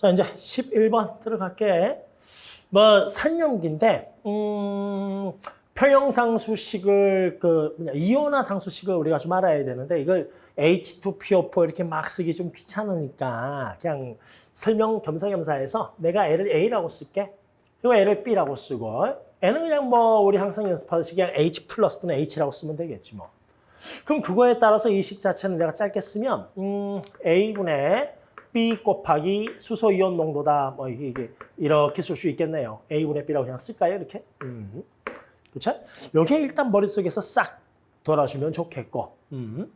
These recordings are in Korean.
자, 이제 11번 들어갈게. 뭐, 산염기인데, 음, 평형상수식을, 그, 뭐냐, 이온화 상수식을 우리가 좀 알아야 되는데, 이걸 H2PO4 이렇게 막 쓰기 좀 귀찮으니까, 그냥 설명 겸사겸사 해서 내가 L을 A라고 쓸게. 그리고 L을 B라고 쓰고, N은 그냥 뭐, 우리 항상 연습하듯이 그냥 H 플러스 또는 H라고 쓰면 되겠지 뭐. 그럼 그거에 따라서 이 식 자체는 내가 짧게 쓰면, 음, A분의 B 곱하기 수소 이온 농도다. 뭐 이게, 이게 이렇게 쓸 수 있겠네요. A분의 B라고 그냥 쓸까요? 이렇게. 음. 그렇죠? 여기에 일단 머릿속에서 싹 돌아주면 좋겠고. 음.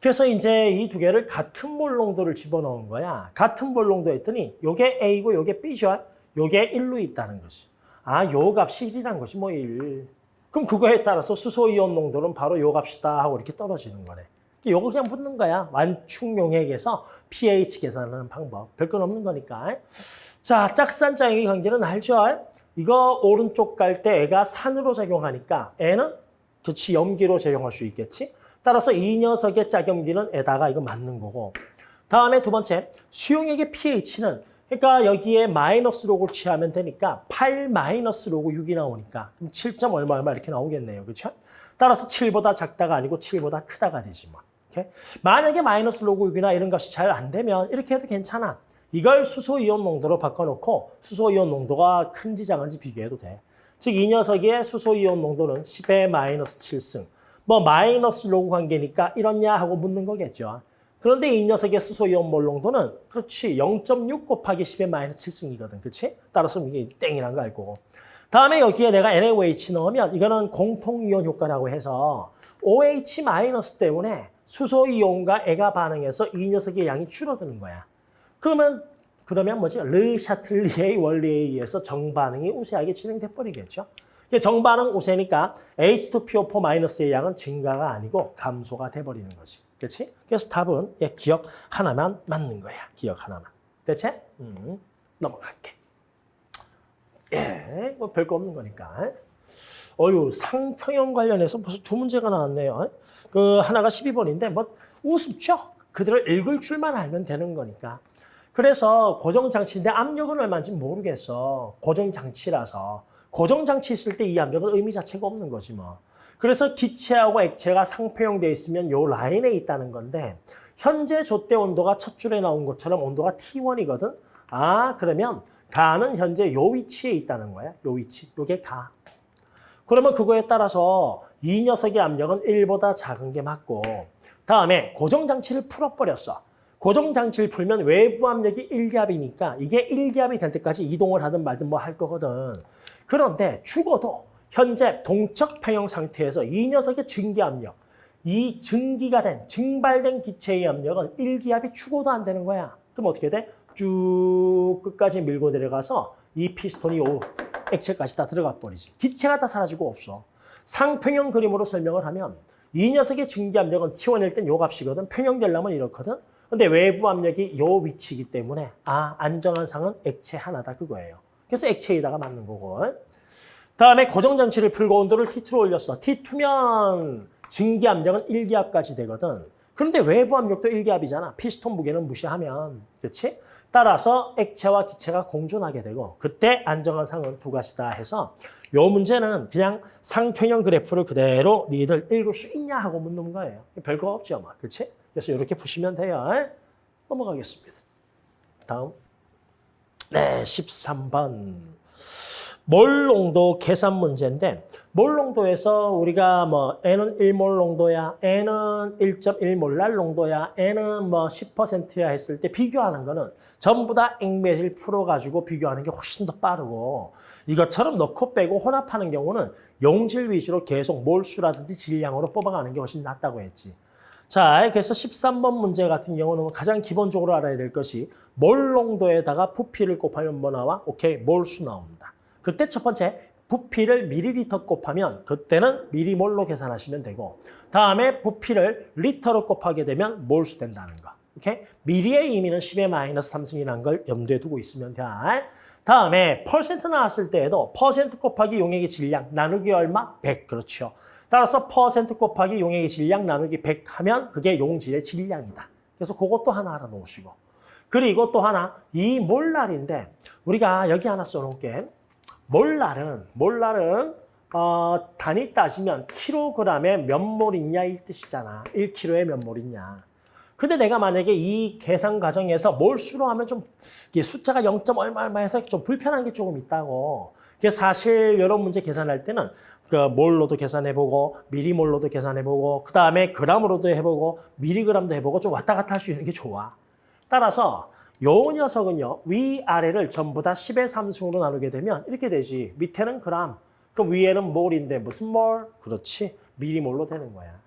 그래서 이제 이 두 개를 같은 몰 농도를 집어넣은 거야. 같은 몰 농도 했더니 요게 A고 요게 B죠. 요게 1로 있다는 거지. 아, 요 값이 1이란 것이 뭐 1. 그럼 그거에 따라서 수소 이온 농도는 바로 요 값이다 하고 이렇게 떨어지는 거네. 요거 그냥 붙는 거야. 완충용액에서 pH 계산하는 방법. 별건 없는 거니까. 자, 짝산장의 관계는 알죠? 이거 오른쪽 갈 때 애가 산으로 작용하니까 애는 그치 염기로 작용할 수 있겠지. 따라서 이 녀석의 짝염기는 에다가 이거 맞는 거고. 다음에 두 번째, 수용액의 pH는 그러니까 여기에 마이너스 로그를 취하면 되니까 8 마이너스 로그 6이 나오니까 그럼 7점 얼마 얼마 이렇게 나오겠네요. 그렇죠? 따라서 7보다 작다가 아니고 7보다 크다가 되지 뭐. 이렇게. 만약에 마이너스 로그 6이나 이런 값이 잘 안 되면 이렇게 해도 괜찮아. 이걸 수소이온 농도로 바꿔놓고 수소이온 농도가 큰지 작은지 비교해도 돼. 즉 이 녀석의 수소이온 농도는 10의 마이너스 7승. 뭐 마이너스 로그 관계니까 이렇냐 하고 묻는 거겠죠. 그런데 이 녀석의 수소이온 몰 농도는 그렇지 0.6 곱하기 10의 마이너스 7승이거든. 그렇지? 따라서 이게 땡이란 거알 거고. 다음에 여기에 내가 NaOH 넣으면 이거는 공통이온 효과라고 해서 OH 마이너스 때문에 수소 이온과 애가 반응해서 이 녀석의 양이 줄어드는 거야. 그러면 그러면 뭐지? 르 샤틀리의 원리에 의해서 정반응이 우세하게 진행돼 버리겠죠. 정반응 우세니까 H2PO4 마이너스의 양은 증가가 아니고 감소가 돼 버리는 거지. 그렇지? 그래서 답은 예, 기억 하나만 맞는 거야. 기억 하나만. 대체? 음, 넘어갈게. 예, 뭐 별거 없는 거니까. 어유 상평형 관련해서 벌써 두 문제가 나왔네요. 그 하나가 12번인데 뭐 우습죠. 그들을 읽을 줄만 알면 되는 거니까. 그래서 고정장치인데 압력은 얼마인지 모르겠어. 고정장치라서. 고정장치 있을 때 이 압력은 의미 자체가 없는 거지 뭐. 그래서 기체하고 액체가 상평형되어 있으면 요 라인에 있다는 건데 현재 좆대 온도가 첫 줄에 나온 것처럼 온도가 T1이거든. 아 그러면 가는 현재 요 위치에 있다는 거야. 요 위치. 요게 가. 그러면 그거에 따라서 이 녀석의 압력은 1보다 작은 게 맞고 다음에 고정장치를 풀어버렸어. 고정장치를 풀면 외부 압력이 1기압이니까 이게 1기압이 될 때까지 이동을 하든 말든 뭐 할 거거든. 그런데 죽어도 현재 동적 평형 상태에서 이 녀석의 증기 압력, 이 증기가 된, 증발된 기체의 압력은 1기압이 죽어도 안 되는 거야. 그럼 어떻게 돼? 쭉 끝까지 밀고 내려가서 이 피스톤이 오 액체까지 다 들어가 버리지. 기체가 다 사라지고 없어. 상평형 그림으로 설명을 하면 이 녀석의 증기 압력은 T1일 땐 요 값이거든. 평형되려면 이렇거든. 근데 외부 압력이 요 위치이기 때문에 아 안정한 상은 액체 하나다 그거예요. 그래서 액체에다가 맞는 거고. 다음에 고정장치를 풀고 온도를 T2로 올렸어. T2면 증기 압력은 1기압까지 되거든. 그런데 외부 압력도 1기압이잖아. 피스톤 무게는 무시하면. 그렇지? 따라서 액체와 기체가 공존하게 되고 그때 안정한 상은 두 가지다 해서 요 문제는 그냥 상평형 그래프를 그대로 니들 읽을 수 있냐 하고 묻는 거예요. 별거 없죠. 뭐. 그렇지? 그래서 이렇게 푸시면 돼요. 넘어가겠습니다. 다음. 네, 13번. 몰농도 계산 문제인데 몰농도에서 우리가 뭐 N은 1몰 농도야, N은 1.1몰랄 농도야, N은 뭐 10%야 했을 때 비교하는 거는 전부 다 액매질 풀어가지고 비교하는 게 훨씬 더 빠르고 이것처럼 넣고 빼고 혼합하는 경우는 용질 위주로 계속 몰수라든지 질량으로 뽑아가는 게 훨씬 낫다고 했지. 자, 그래서 13번 문제 같은 경우는 가장 기본적으로 알아야 될 것이 몰 농도에다가 부피를 곱하면 뭐 나와? 오케이, 몰수 나옵니다. 그때 첫 번째 부피를 미리리터 곱하면 그때는 미리몰로 계산하시면 되고 다음에 부피를 리터로 곱하게 되면 몰수 된다는 거. 오케이? 미리의 의미는 10의 마이너스 3승이라는 걸 염두에 두고 있으면 돼. 다음에 퍼센트 나왔을 때에도 퍼센트 곱하기 용액의 질량 나누기 얼마? 100. 그렇죠. 따라서 퍼센트 곱하기 용액의 질량 나누기 100 하면 그게 용질의 질량이다. 그래서 그것도 하나 알아놓으시고 그리고 또 하나 이 몰랄인데 우리가 여기 하나 써놓을게. 몰랄은 몰랄은 어, 단위 따지면 킬로그램에 몇 몰 있냐 이 뜻이잖아. 1kg에 몇 몰 있냐. 근데 내가 만약에 이 계산 과정에서 몰수로 하면 좀 이게 숫자가 0. 얼마 얼마 해서 좀 불편한 게 조금 있다고. 그래서 사실 이런 문제 계산할 때는 그 몰로도 계산해보고 미리몰로도 계산해보고 그 다음에 그람으로도 해보고 미리그램도 해보고 좀 왔다 갔다 할 수 있는 게 좋아. 따라서 요 녀석은요 위아래를 전부 다 10의 3승으로 나누게 되면 이렇게 되지. 밑에는 그람, 그럼 위에는 몰인데 무슨 몰? 그렇지. 미리몰로 되는 거야.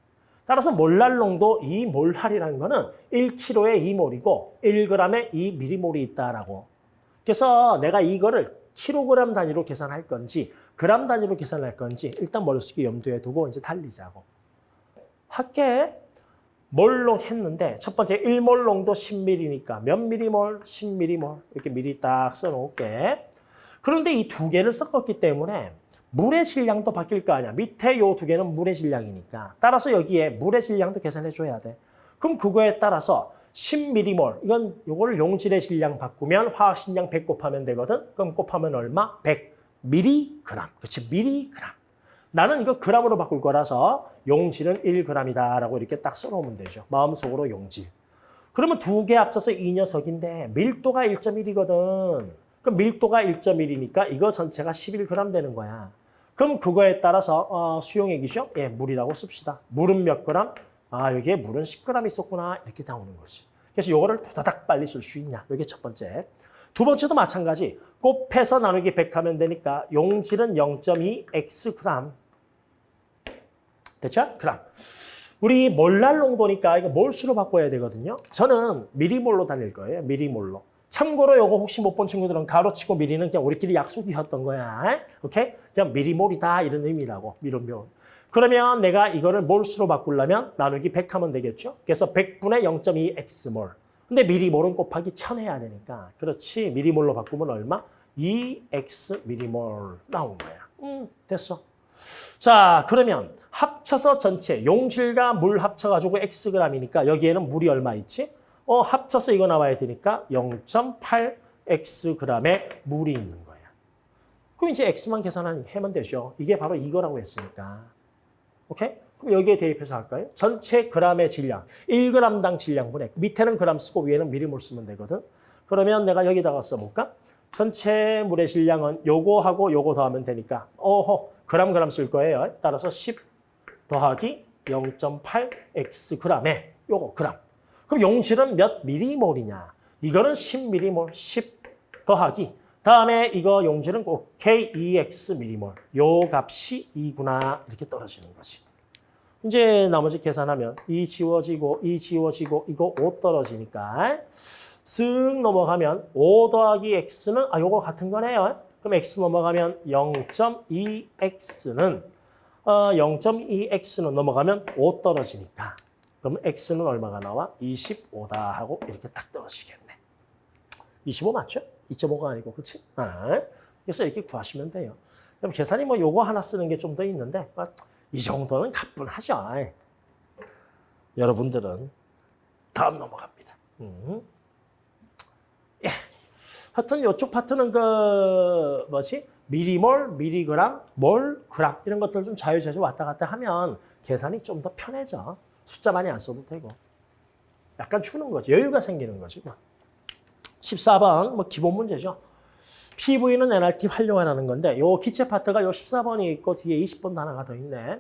따라서 몰랄농도 이 몰할이라는 거는 1kg에 2몰이고 1g에 2미리몰이 있다라고. 그래서 내가 이거를 킬로그램 단위로 계산할 건지 그램 단위로 계산할 건지 일단 머릿속에 염두에 두고 이제 달리자고. 학계 몰롱 했는데 첫 번째 1몰롱도 10ml니까 몇 미리몰? 10ml 이렇게 미리 딱 써놓을게. 그런데 이 두 개를 섞었기 때문에 물의 질량도 바뀔 거 아니야. 밑에 요 두 개는 물의 질량이니까. 따라서 여기에 물의 질량도 계산해 줘야 돼. 그럼 그거에 따라서 10m몰, 이건 요거를 용질의 질량 바꾸면 화학 질량 100 곱하면 되거든. 그럼 곱하면 얼마? 100 mg. 그렇지, mg. 나는 이거 g으로 바꿀 거라서 용질은 1g이다라고 이렇게 딱 써놓으면 되죠. 마음속으로 용질. 그러면 두 개 합쳐서 이 녀석인데 밀도가 1.1이거든. 그럼 밀도가 1.1이니까 이거 전체가 11g 되는 거야. 그럼 그거에 따라서 어, 수용액이죠? 예, 물이라고 씁시다. 물은 몇 그램? 아, 여기에 물은 10g 있었구나. 이렇게 나오는 거지. 그래서 요거를 도다닥 빨리 쓸 수 있냐. 이게 첫 번째. 두 번째도 마찬가지. 곱해서 나누기 100 하면 되니까 용질은 0.2 x 그램. 됐죠? 그램. 우리 몰랄 농도니까 이거 몰수로 바꿔야 되거든요. 저는 미리몰로 다닐 거예요. 미리몰로. 참고로 요거 혹시 못 본 친구들은 가로치고 미리는 그냥 우리끼리 약속이었던 거야. 오케이? 그냥 미리몰이다 이런 의미라고. 미리몰. 그러면 내가 이거를 몰수로 바꾸려면 나누기 100 하면 되겠죠? 그래서 100분의 0.2 x몰. 근데 미리몰은 곱하기 1000 해야 되니까. 그렇지. 미리몰로 바꾸면 얼마? 2x 미리몰 나온 거야. 음, 됐어. 자, 그러면 합쳐서 전체 용질과 물 합쳐가지고 xg이니까 여기에는 물이 얼마 있지? 어, 합쳐서 이거 나와야 되니까 0.8xg의 물이 있는 거야. 그럼 이제 x만 계산하면 되죠. 이게 바로 이거라고 했으니까. 오케이? 그럼 여기에 대입해서 할까요? 전체 그램의 질량, 1g당 질량분의 밑에는 그램 쓰고 위에는 미리몰 쓰면 되거든. 그러면 내가 여기다가 써볼까? 전체 물의 질량은 요거하고 요거 더하면 되니까 어허 그램 그램 쓸 거예요. 따라서 10 더하기 0.8x g에 요거 그램. 그럼 용질은 몇 미리몰이냐? 이거는 10미리몰, 10 더하기. 다음에 이거 용질은 꼭 K2X 미리몰. 요 값이 2구나 이렇게 떨어지는 거지. 이제 나머지 계산하면 이 지워지고 이 지워지고 이거 5 떨어지니까 쓱 넘어가면 5 더하기 X는 아 요거 같은 거네요. 그럼 X 넘어가면 0.2X는 어, 0.2X는 넘어가면 5 떨어지니까 그럼 X는 얼마가 나와? 25다 하고 이렇게 딱 떨어지겠네. 25 맞죠? 2.5가 아니고 그렇지? 아, 그래서 이렇게 구하시면 돼요. 그럼 계산이 뭐 요거 하나 쓰는 게 좀 더 있는데 아, 이 정도는 가뿐하죠. 여러분들은 다음 넘어갑니다. 음. 예. 하여튼 이쪽 파트는 그 뭐지? 미리몰, 미리그램, 몰, 그램 이런 것들 좀 자유자주 왔다 갔다 하면 계산이 좀 더 편해져. 숫자 많이 안 써도 되고. 약간 추는 거지. 여유가 생기는 거지. 14번 뭐 기본 문제죠. PV는 NRT 활용하라는 건데 요 기체 파트가 요 14번이 있고 뒤에 20번 단어가 더 있네.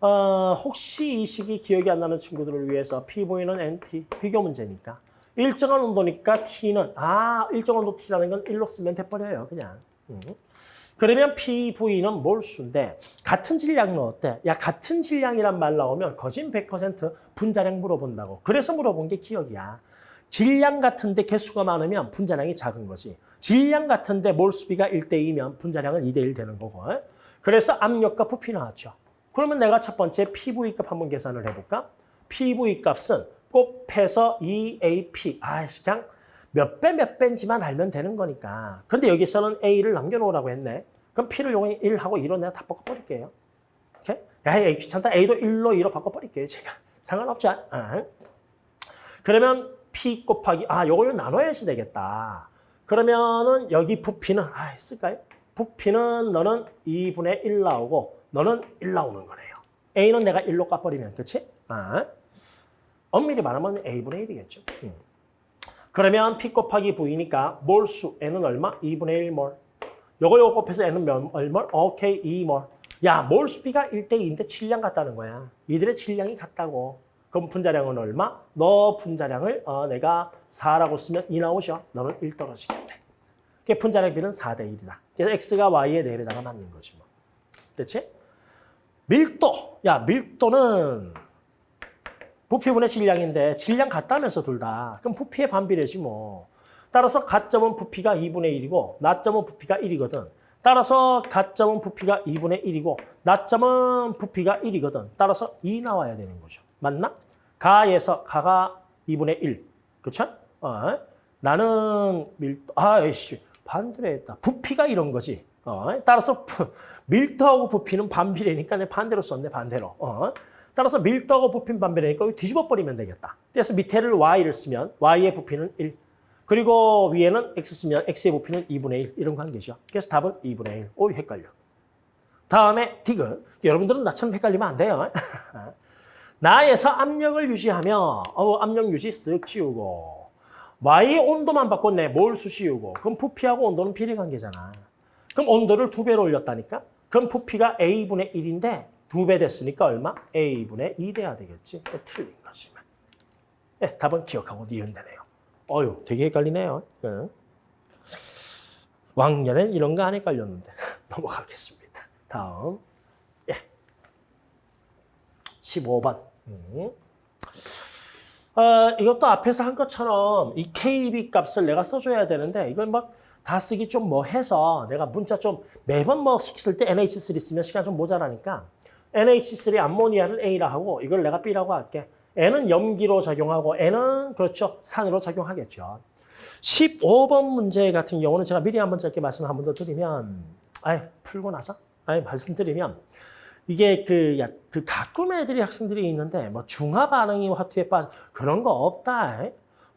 어, 혹시 이 식이 기억이 안 나는 친구들을 위해서 PV는 NT 비교 문제니까 일정한 온도니까 T는 아 일정한 온도 T라는 건 1로 쓰면 돼버려요 그냥. 음. 그러면 PV는 몰수인데 같은 질량은 어때? 야 같은 질량이란 말 나오면 거진 100% 분자량 물어본다고. 그래서 물어본 게 기억이야. 질량 같은데 개수가 많으면 분자량이 작은 거지. 질량 같은데 몰수비가 1대2면 분자량은 2대1 되는 거고. 그래서 압력과 부피 나왔죠. 그러면 내가 첫 번째 PV 값 한번 계산을 해볼까? PV 값은 곱해서 EAP. 아, 그냥 몇 배 몇 배인지만 알면 되는 거니까. 그런데 여기서는 A를 남겨놓으라고 했네. 그럼 P를 이용해 1하고 2로 내가 다 바꿔버릴게요. 오케이? 야, 귀찮다. A도 1로 2로 바꿔버릴게요. 제가. 상관없죠. 어. 그러면 P 곱하기 아 요걸 나눠야지 되겠다. 그러면은 여기 부피는 아 쓸까요? 부피는 너는 2분의 1 나오고 너는 1 나오는 거네요. A는 내가 1로 까버리면 그치? 아. 엄밀히 말하면 A분의 1이겠죠. 음. 그러면 P 곱하기 V니까 몰수 N은 얼마? 2분의 1몰. 요거 요거 곱해서 N은 몇, 얼마? 오케이, 2몰. 야, 몰수 P가 1대 2인데 질량 같다는 거야. 이들의 질량이 같다고. 그럼 분자량은 얼마? 너 분자량을 어, 내가 4라고 쓰면 2 나오죠. 너는 1 떨어지겠네. 그 분자량 비는 4대 1이다. 그래서 X가 Y의 4배다가 맞는 거지 뭐. 됐지? 밀도. 야, 밀도는 부피분의 질량인데 질량 같다면서 둘 다. 그럼 부피의 반비례지 뭐. 따라서 가점은 부피가 2분의 1이고 나점은 부피가 1이거든. 따라서 가점은 부피가 2분의 1이고 나점은 부피가 1이거든. 따라서 2 나와야 되는 거죠. 맞나? 가에서 가가 2분의 1. 그렇죠? 어. 나는 밀도 아이씨 반대로 했다. 부피가 이런 거지. 어. 따라서 부, 밀도하고 부피는 반비례니까 내 반대로 썼네 반대로. 어. 따라서 밀도하고 부피는 반비례니까 뒤집어 버리면 되겠다. 그래서 밑에를 y를 쓰면 y의 부피는 1. 그리고 위에는 x 쓰면 x의 부피는 2분의 1 이런 관계죠. 그래서 답은 2분의 1. 오 헷갈려. 다음에 디귿. 여러분들은 나처럼 헷갈리면 안 돼요. 나에서 압력을 유지하며 어, 압력 유지 쓱 지우고 Y의 온도만 바꿨네. 몰수 씌우고. 그럼 부피하고 온도는 비례 관계잖아. 그럼 온도를 두 배로 올렸다니까? 그럼 부피가 A분의 1인데 두 배 됐으니까 얼마? A분의 2 돼야 되겠지. 틀린 거지만. 네, 답은 기억하고 니은 되네요. 어휴, 되게 헷갈리네요. 네. 왕년엔 이런 거 안 헷갈렸는데. 넘어가겠습니다. 다음. 예. 15번. 음. 어, 이것도 앞에서 한 것처럼 이 KB 값을 내가 써줘야 되는데 이걸 막 다 쓰기 좀 뭐 해서 내가 문자 좀 매번 뭐 쓸 때 NH3 쓰면 시간 좀 모자라니까 NH3 암모니아를 A라 하고 이걸 내가 B라고 할게. N은 염기로 작용하고 N은 그렇죠. 산으로 작용하겠죠. 15번 문제 같은 경우는 제가 미리 한번 짧게 말씀 한번 더 드리면 아예 풀고 나서 아예 말씀드리면 이게 그, 야, 그 가끔 애들이 학생들이 있는데 뭐 중화 반응이 화투에 빠져 그런 거 없다.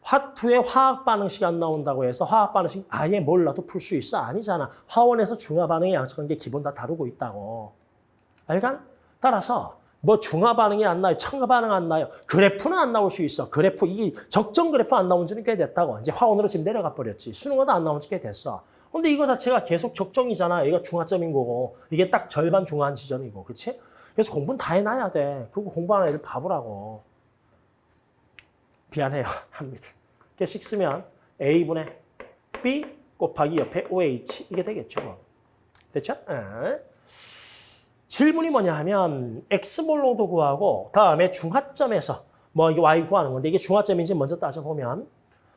화two에 화학 반응식 안 나온다고 해서 화학 반응식 아예 몰라도 풀 수 있어 아니잖아. 화one에서 중화 반응의 게 기본 다 다루고 있다고. 알간? 따라서 뭐 중화 반응이 안 나요, 첨가 반응 안 나요. 그래프는 안 나올 수 있어. 그래프 이게 적정 그래프 안 나온 지는 꽤 됐다고. 이제 화one으로 지금 내려가 버렸지. 수능어도 안 나온 지 꽤 됐어. 근데 이거 자체가 계속 적정이잖아. 이거 중화점인 거고. 이게 딱 절반 중화한 지점이고. 그렇지? 그래서 공부는 다 해놔야 돼. 그거 공부하는 애들 바보라고. 미안해요. 합니다. 개씩 쓰면 A분의 B 곱하기 옆에 OH 이게 되겠죠. 뭐. 됐죠? 네. 질문이 뭐냐 하면 X몰로도 구하고 다음에 중화점에서 뭐 이게 Y 구하는 건데 이게 중화점인지 먼저 따져보면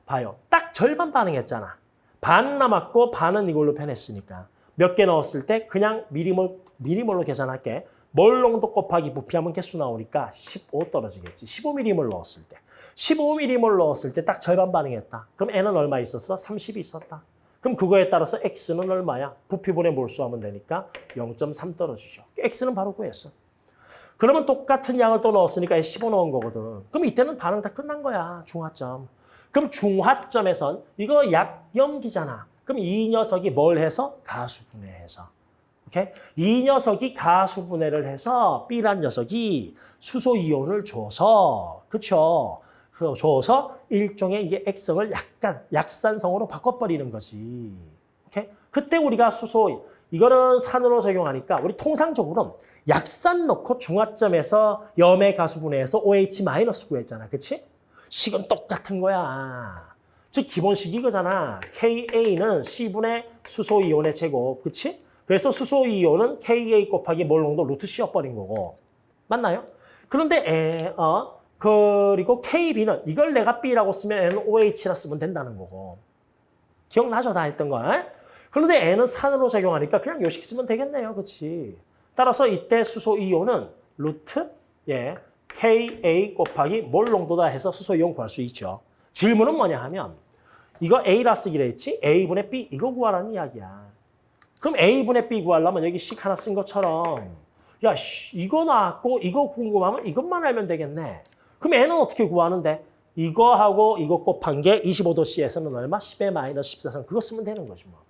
봐요. 딱 절반 반응했잖아. 반 남았고 반은 이걸로 변했으니까 몇 개 넣었을 때 그냥 미리몰, 미리몰로 계산할게. 몰농도 곱하기 부피하면 개수 나오니까 15 떨어지겠지. 15mm몰 넣었을 때. 15mm몰 넣었을 때 딱 절반 반응했다. 그럼 N은 얼마 있었어? 30이 있었다. 그럼 그거에 따라서 X는 얼마야? 부피분의 몰수하면 되니까 0.3 떨어지죠. X는 바로 구했어. 그러면 똑같은 양을 또 넣었으니까 15 넣은 거거든. 그럼 이때는 반응 다 끝난 거야. 중화점. 그럼 중화점에선 이거 약염기잖아. 그럼 이 녀석이 뭘 해서? 가수분해해서. 오케이? 이 녀석이 가수분해를 해서 B란 녀석이 수소이온을 줘서 그렇죠? 줘서 일종의 이게 액성을 약간 약산성으로 바꿔버리는 거지. 오케이? 그때 우리가 수소 이거는 산으로 적용하니까 우리 통상적으로는 약산 넣고 중화점에서 염의 가수분해해서 OH 마이너스 구했잖아. 그렇지? 식은 똑같은 거야. 즉 기본식 이거잖아. Ka는 C분의 수소이온의 제곱. 그렇지? 그래서 수소이온은 Ka 곱하기 몰 농도 루트 C여버린 거고. 맞나요? 그런데 에, 어, 그리고 KB는 이걸 내가 B라고 쓰면 N은 OH라 쓰면 된다는 거고. 기억나죠? 다 했던 거. 그런데 N은 산으로 작용하니까 그냥 요식 쓰면 되겠네요. 그렇지? 따라서 이때 수소 이온은 루트 예, Ka 곱하기 몰 농도다 해서 수소 이온 구할 수 있죠. 질문은 뭐냐 하면 이거 A라 쓰기로 했지? A분의 B 이거 구하라는 이야기야. 그럼 A분의 B 구하려면 여기 식 하나 쓴 것처럼 야, 이거 나왔고 이거 궁금하면 이것만 알면 되겠네. 그럼 N은 어떻게 구하는데? 이거하고 이거 곱한 게 25도씨에서는 얼마? 10의 마이너스 14성. 그거 쓰면 되는 거지 뭐.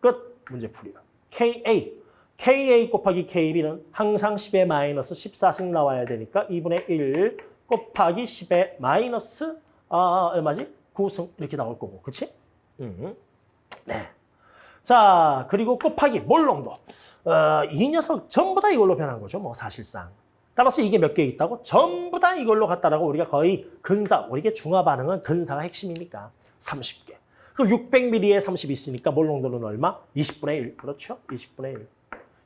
끝. 문제 풀이가. KA. KA 곱하기 KB는 항상 10의 마이너스 14승 나와야 되니까 2분의 1 곱하기 10의 마이너스 아, 얼마지? 9승 이렇게 나올 거고. 그치? 음. 네. 자, 그리고 곱하기 몰롱도. 어, 이 녀석 전부 다 이걸로 변한 거죠. 뭐 사실상. 따라서 이게 몇 개 있다고? 전부 다 이걸로 갔다라고 우리가 거의 근사, 우리게 중화 반응은 근사가 핵심이니까 30개. 그럼 600ml에 30 있으니까 몰롱도는 얼마? 20분의 1. 그렇죠? 20분의 1.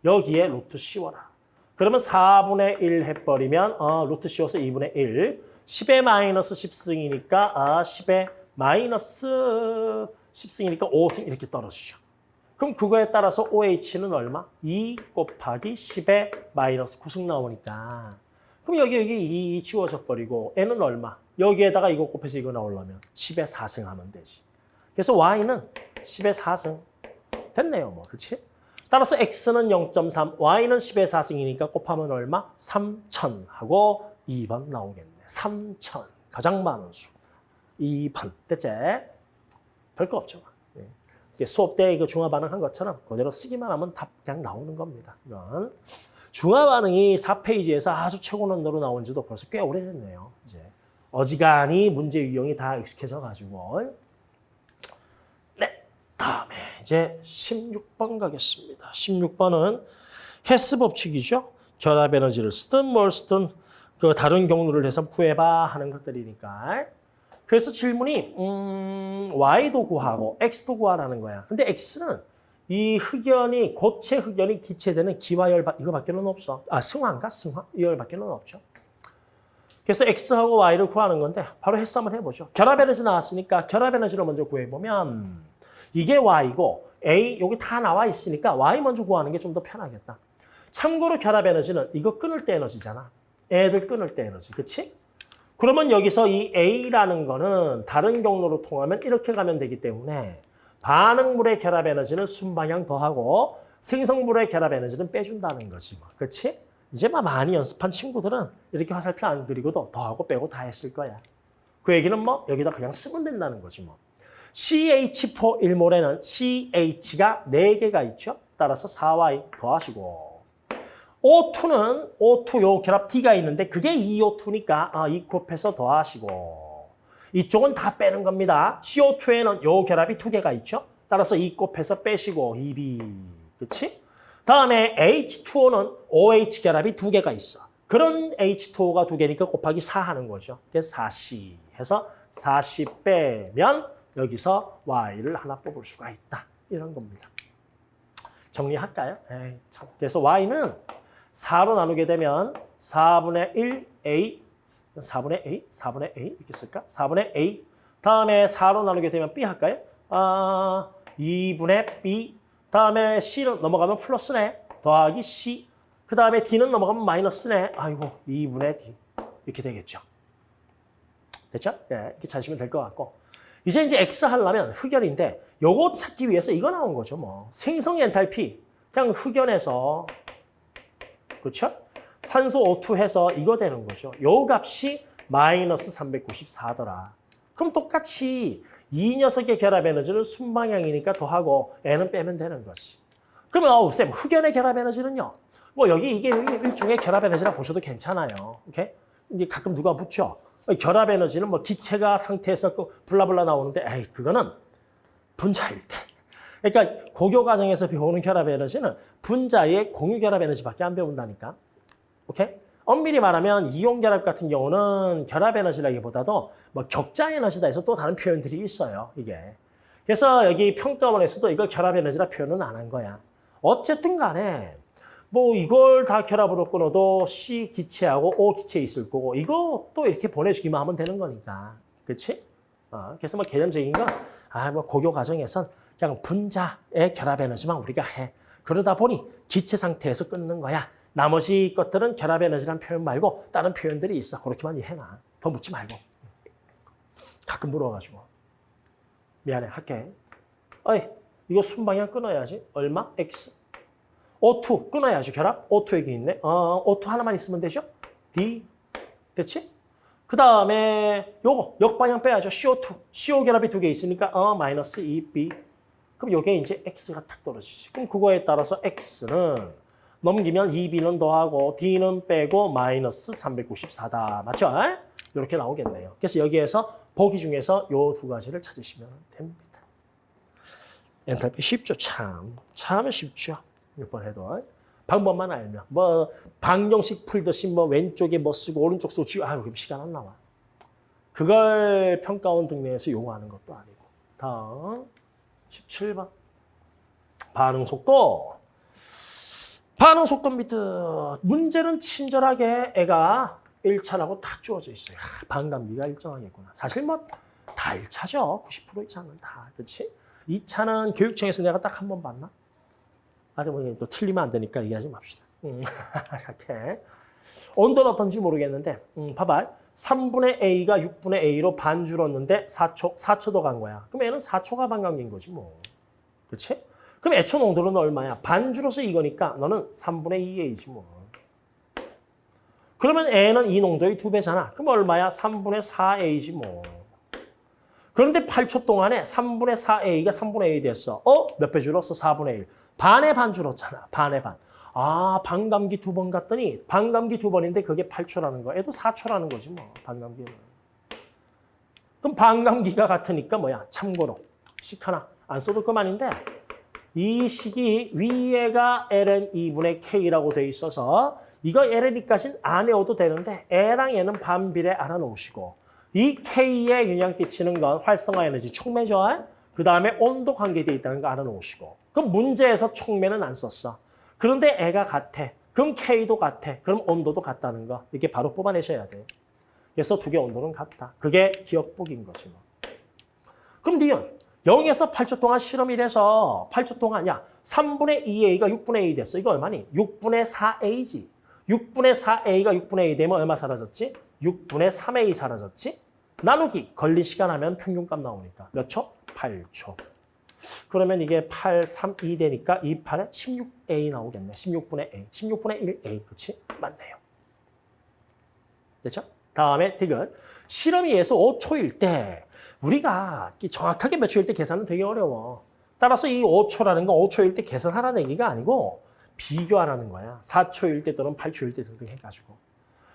여기에 루트 씌워라. 그러면 4분의 1 해버리면 어, 루트 씌워서 2분의 1. 10의 마이너스 10승이니까 아, 10의 마이너스 10승이니까 5승 이렇게 떨어지죠. 그럼 그거에 따라서 OH는 얼마? 2 곱하기 10의 마이너스 9승 나오니까 그럼 여기 여기 2 지워져 버리고 N은 얼마? 여기에다가 이거 곱해서 이거 나오려면 10의 4승 하면 되지. 그래서 Y는 10의 4승. 됐네요. 뭐 그렇지? 따라서 X는 0.3, Y는 10의 4승이니까 곱하면 얼마? 3,000 하고 2번 나오겠네. 3,000. 가장 많은 수. 2번. 됐지? 별거 없죠. 수업 때 이거 중화 반응한 것처럼 그대로 쓰기만 하면 답 그냥 나오는 겁니다. 이건 중화 반응이 4페이지에서 아주 최고 난도로 나온 지도 벌써 꽤 오래됐네요. 이제 어지간히 문제 유형이 다 익숙해져 가지고 네, 다음에 이제 16번 가겠습니다. 16번은 헤스 법칙이죠. 결합 에너지를 쓰든 뭘 쓰든 그 다른 경로를 해서 구해봐 하는 것들이니까. 그래서 질문이 음, y도 구하고 x도 구하라는 거야. 근데 x는 이 흑연이 고체 흑연이 기체되는 기화열 이거밖에는 없어. 아 승화인가 승화 이열밖에는 없죠. 그래서 x하고 y를 구하는 건데 바로 한번 해보죠. 결합 에너지 나왔으니까 결합 에너지를 먼저 구해보면 이게 y고 a 여기 다 나와 있으니까 y 먼저 구하는 게 좀 더 편하겠다. 참고로 결합 에너지는 이거 끊을 때 에너지잖아. 애들 끊을 때 에너지, 그렇지? 그러면 여기서 이 A라는 거는 다른 경로로 통하면 이렇게 가면 되기 때문에 반응물의 결합 에너지는 순방향 더하고 생성물의 결합 에너지는 빼준다는 거지. 뭐. 그렇지? 이제 막 많이 연습한 친구들은 이렇게 화살표 안 그리고도 더하고 빼고 다 했을 거야. 그 얘기는 뭐 여기다 그냥 쓰면 된다는 거지 뭐. CH4 1몰에는 CH가 4개가 있죠. 따라서 4Y 더하시고 O2는 O2 요 결합 D가 있는데 그게 2O2니까 아, 이 곱해서 더하시고 이쪽은 다 빼는 겁니다. CO2에는 요 결합이 두 개가 있죠. 따라서 이 곱해서 빼시고 2B. 그렇지? 다음에 H2O는 OH 결합이 두 개가 있어. 그런 H2O가 두 개니까 곱하기 4 하는 거죠. 그래서 4C 해서 4C 빼면 여기서 Y를 하나 뽑을 수가 있다. 이런 겁니다. 정리할까요? 에이, 참. 그래서 Y는 4로 나누게 되면 4분의 1 A, 4분의 A, 4분의 A 이렇게 쓸까? 4분의 A. 다음에 4로 나누게 되면 B 할까요? 아, 2분의 B. 다음에 C는 넘어가면 플러스네. 더하기 C. 그 다음에 D는 넘어가면 마이너스네. 아이고, 2분의 D. 이렇게 되겠죠. 됐죠? 예, 이렇게 찾으시면 될 것 같고. 이제 이제 X 하려면 흑연인데 요거 찾기 위해서 이거 나온 거죠. 뭐 생성 엔탈피 그냥 흑연에서 그렇죠? 산소 O2 해서 이거 되는 거죠. 요 값이 마이너스 394더라. 그럼 똑같이 이 녀석의 결합 에너지는 순방향이니까 더하고 N은 빼면 되는 거지. 그러면 어우 쌤 흑연의 결합 에너지는요. 뭐 여기 이게 일종의 결합 에너지라 보셔도 괜찮아요. 오케이? 이제 가끔 누가 묻죠. 결합 에너지는 뭐 기체가 상태에서 그 블라블라 나오는데 에이 그거는 분자일 때. 그러니까 고교 과정에서 배우는 결합 에너지는 분자의 공유 결합 에너지밖에 안 배운다니까. 오케이? 엄밀히 말하면 이온 결합 같은 경우는 결합 에너지라기보다도 뭐 격자 에너지다 해서 또 다른 표현들이 있어요. 이게. 그래서 여기 평가원에서도 이걸 결합 에너지라 표현은 안 한 거야. 어쨌든 간에 뭐 이걸 다 결합으로 끊어도 C 기체하고 O 기체 있을 거고 이거 또 이렇게 보내주기만 하면 되는 거니까. 그렇지? 어, 그래서 뭐 개념적인 건 아, 뭐 고교 과정에선 그냥 분자의 결합 에너지만 우리가 해. 그러다 보니 기체 상태에서 끊는 거야. 나머지 것들은 결합 에너지라는 표현 말고 다른 표현들이 있어. 그렇게만 이해해놔. 더 묻지 말고. 가끔 물어가지고. 미안해, 할게. 어이, 이거 순방향 끊어야지. 얼마? X. O2 끊어야지, 결합. O2 여기 있네. 어, O2 하나만 있으면 되죠? D. 됐지? 그 다음에 요거 역방향 빼야죠. CO2. CO 결합이 두 개 있으니까 어 마이너스 2B. 그럼 요게 이제 X가 탁 떨어지지. 그럼 그거에 따라서 X는 넘기면 2B는 더하고 D는 빼고 마이너스 394다. 맞죠? 이렇게 나오겠네요. 그래서 여기에서 보기 중에서 요 두 가지를 찾으시면 됩니다. 엔탈피 쉽죠, 참. 참 쉽죠. 몇 번 해도. 방법만 알면. 뭐, 방정식 풀듯이 뭐 왼쪽에 뭐 쓰고 오른쪽 쓰고 지우, 아유, 그럼 시간 안 나와. 그걸 평가원 등내에서 요구하는 것도 아니고. 다음, 17번. 반응 속도. 반응 속도입니다. 문제는 친절하게 애가 1차라고 딱 주어져 있어요. 아, 반감기가 일정하겠구나. 사실 뭐 다 1차죠. 90% 이상은 다. 그렇지? 2차는 교육청에서 내가 딱 한 번 봤나? 아직 뭐또 틀리면 안 되니까 얘기하지 맙시다. 음, 이렇게. 온도는 어떤지 모르겠는데 음, 봐봐. 3분의 A가 6분의 A로 반 줄었는데 4초, 4초도 간 거야. 그럼 얘는 4초가 반감기인 거지 뭐. 그렇지? 그럼 애초 농도는 얼마야? 반 줄어서 이거니까 너는 3분의 2A지 뭐. 그러면 A는 이 농도의 두 배잖아. 그럼 얼마야? 3분의 4A지 뭐. 그런데 8초 동안에 3분의 4A가 3분의 1 됐어. 어? 몇 배 줄었어? 4분의 1. 반의 반 줄었잖아. 반의 반. 아, 반감기 두 번 갔더니 반감기 두 번인데 그게 8초라는 거야. 얘도 4초라는 거지 뭐. 반감기는. 그럼 반감기가 같으니까 뭐야? 참고로. 식 하나. 안 써도 그만인데 이 식이 위에가 ln 2분의 k라고 돼 있어서 이거 ln 2까지는 안 외워도 되는데 애랑 얘는 반비례 알아놓으시고 이 K에 영향 끼치는 건 활성화 에너지 촉매죠. 그 다음에 온도 관계되어 있다는 거 알아놓으시고. 그럼 문제에서 촉매는 안 썼어. 그런데 애가 같아. 그럼 K도 같아. 그럼 온도도 같다는 거. 이렇게 바로 뽑아내셔야 돼. 그래서 두 개 온도는 같다. 그게 기억복인 거지 뭐. 그럼 니은 0에서 8초 동안 실험이래서 8초 동안 야 3분의 2A가 6분의 2 됐어. 이거 얼마니? 6분의 4A지. 6분의 4A가 6분의 2 되면 얼마 사라졌지? 6분의 3A 사라졌지? 나누기 걸린 시간 하면 평균값 나오니까 몇 초? 8초. 그러면 이게 8, 3, 2 되니까 2, 8에 16A 나오겠네. 16분의 A. 16분의 1A. 그렇지? 맞네요. 됐죠? 다음에 디귿. 실험이 에서 5초일 때 우리가 정확하게 몇 초일 때 계산은 되게 어려워. 따라서 이 5초라는 건 5초일 때 계산하라는 얘기가 아니고 비교하라는 거야. 4초일 때 또는 8초일 때 등등 해가지고.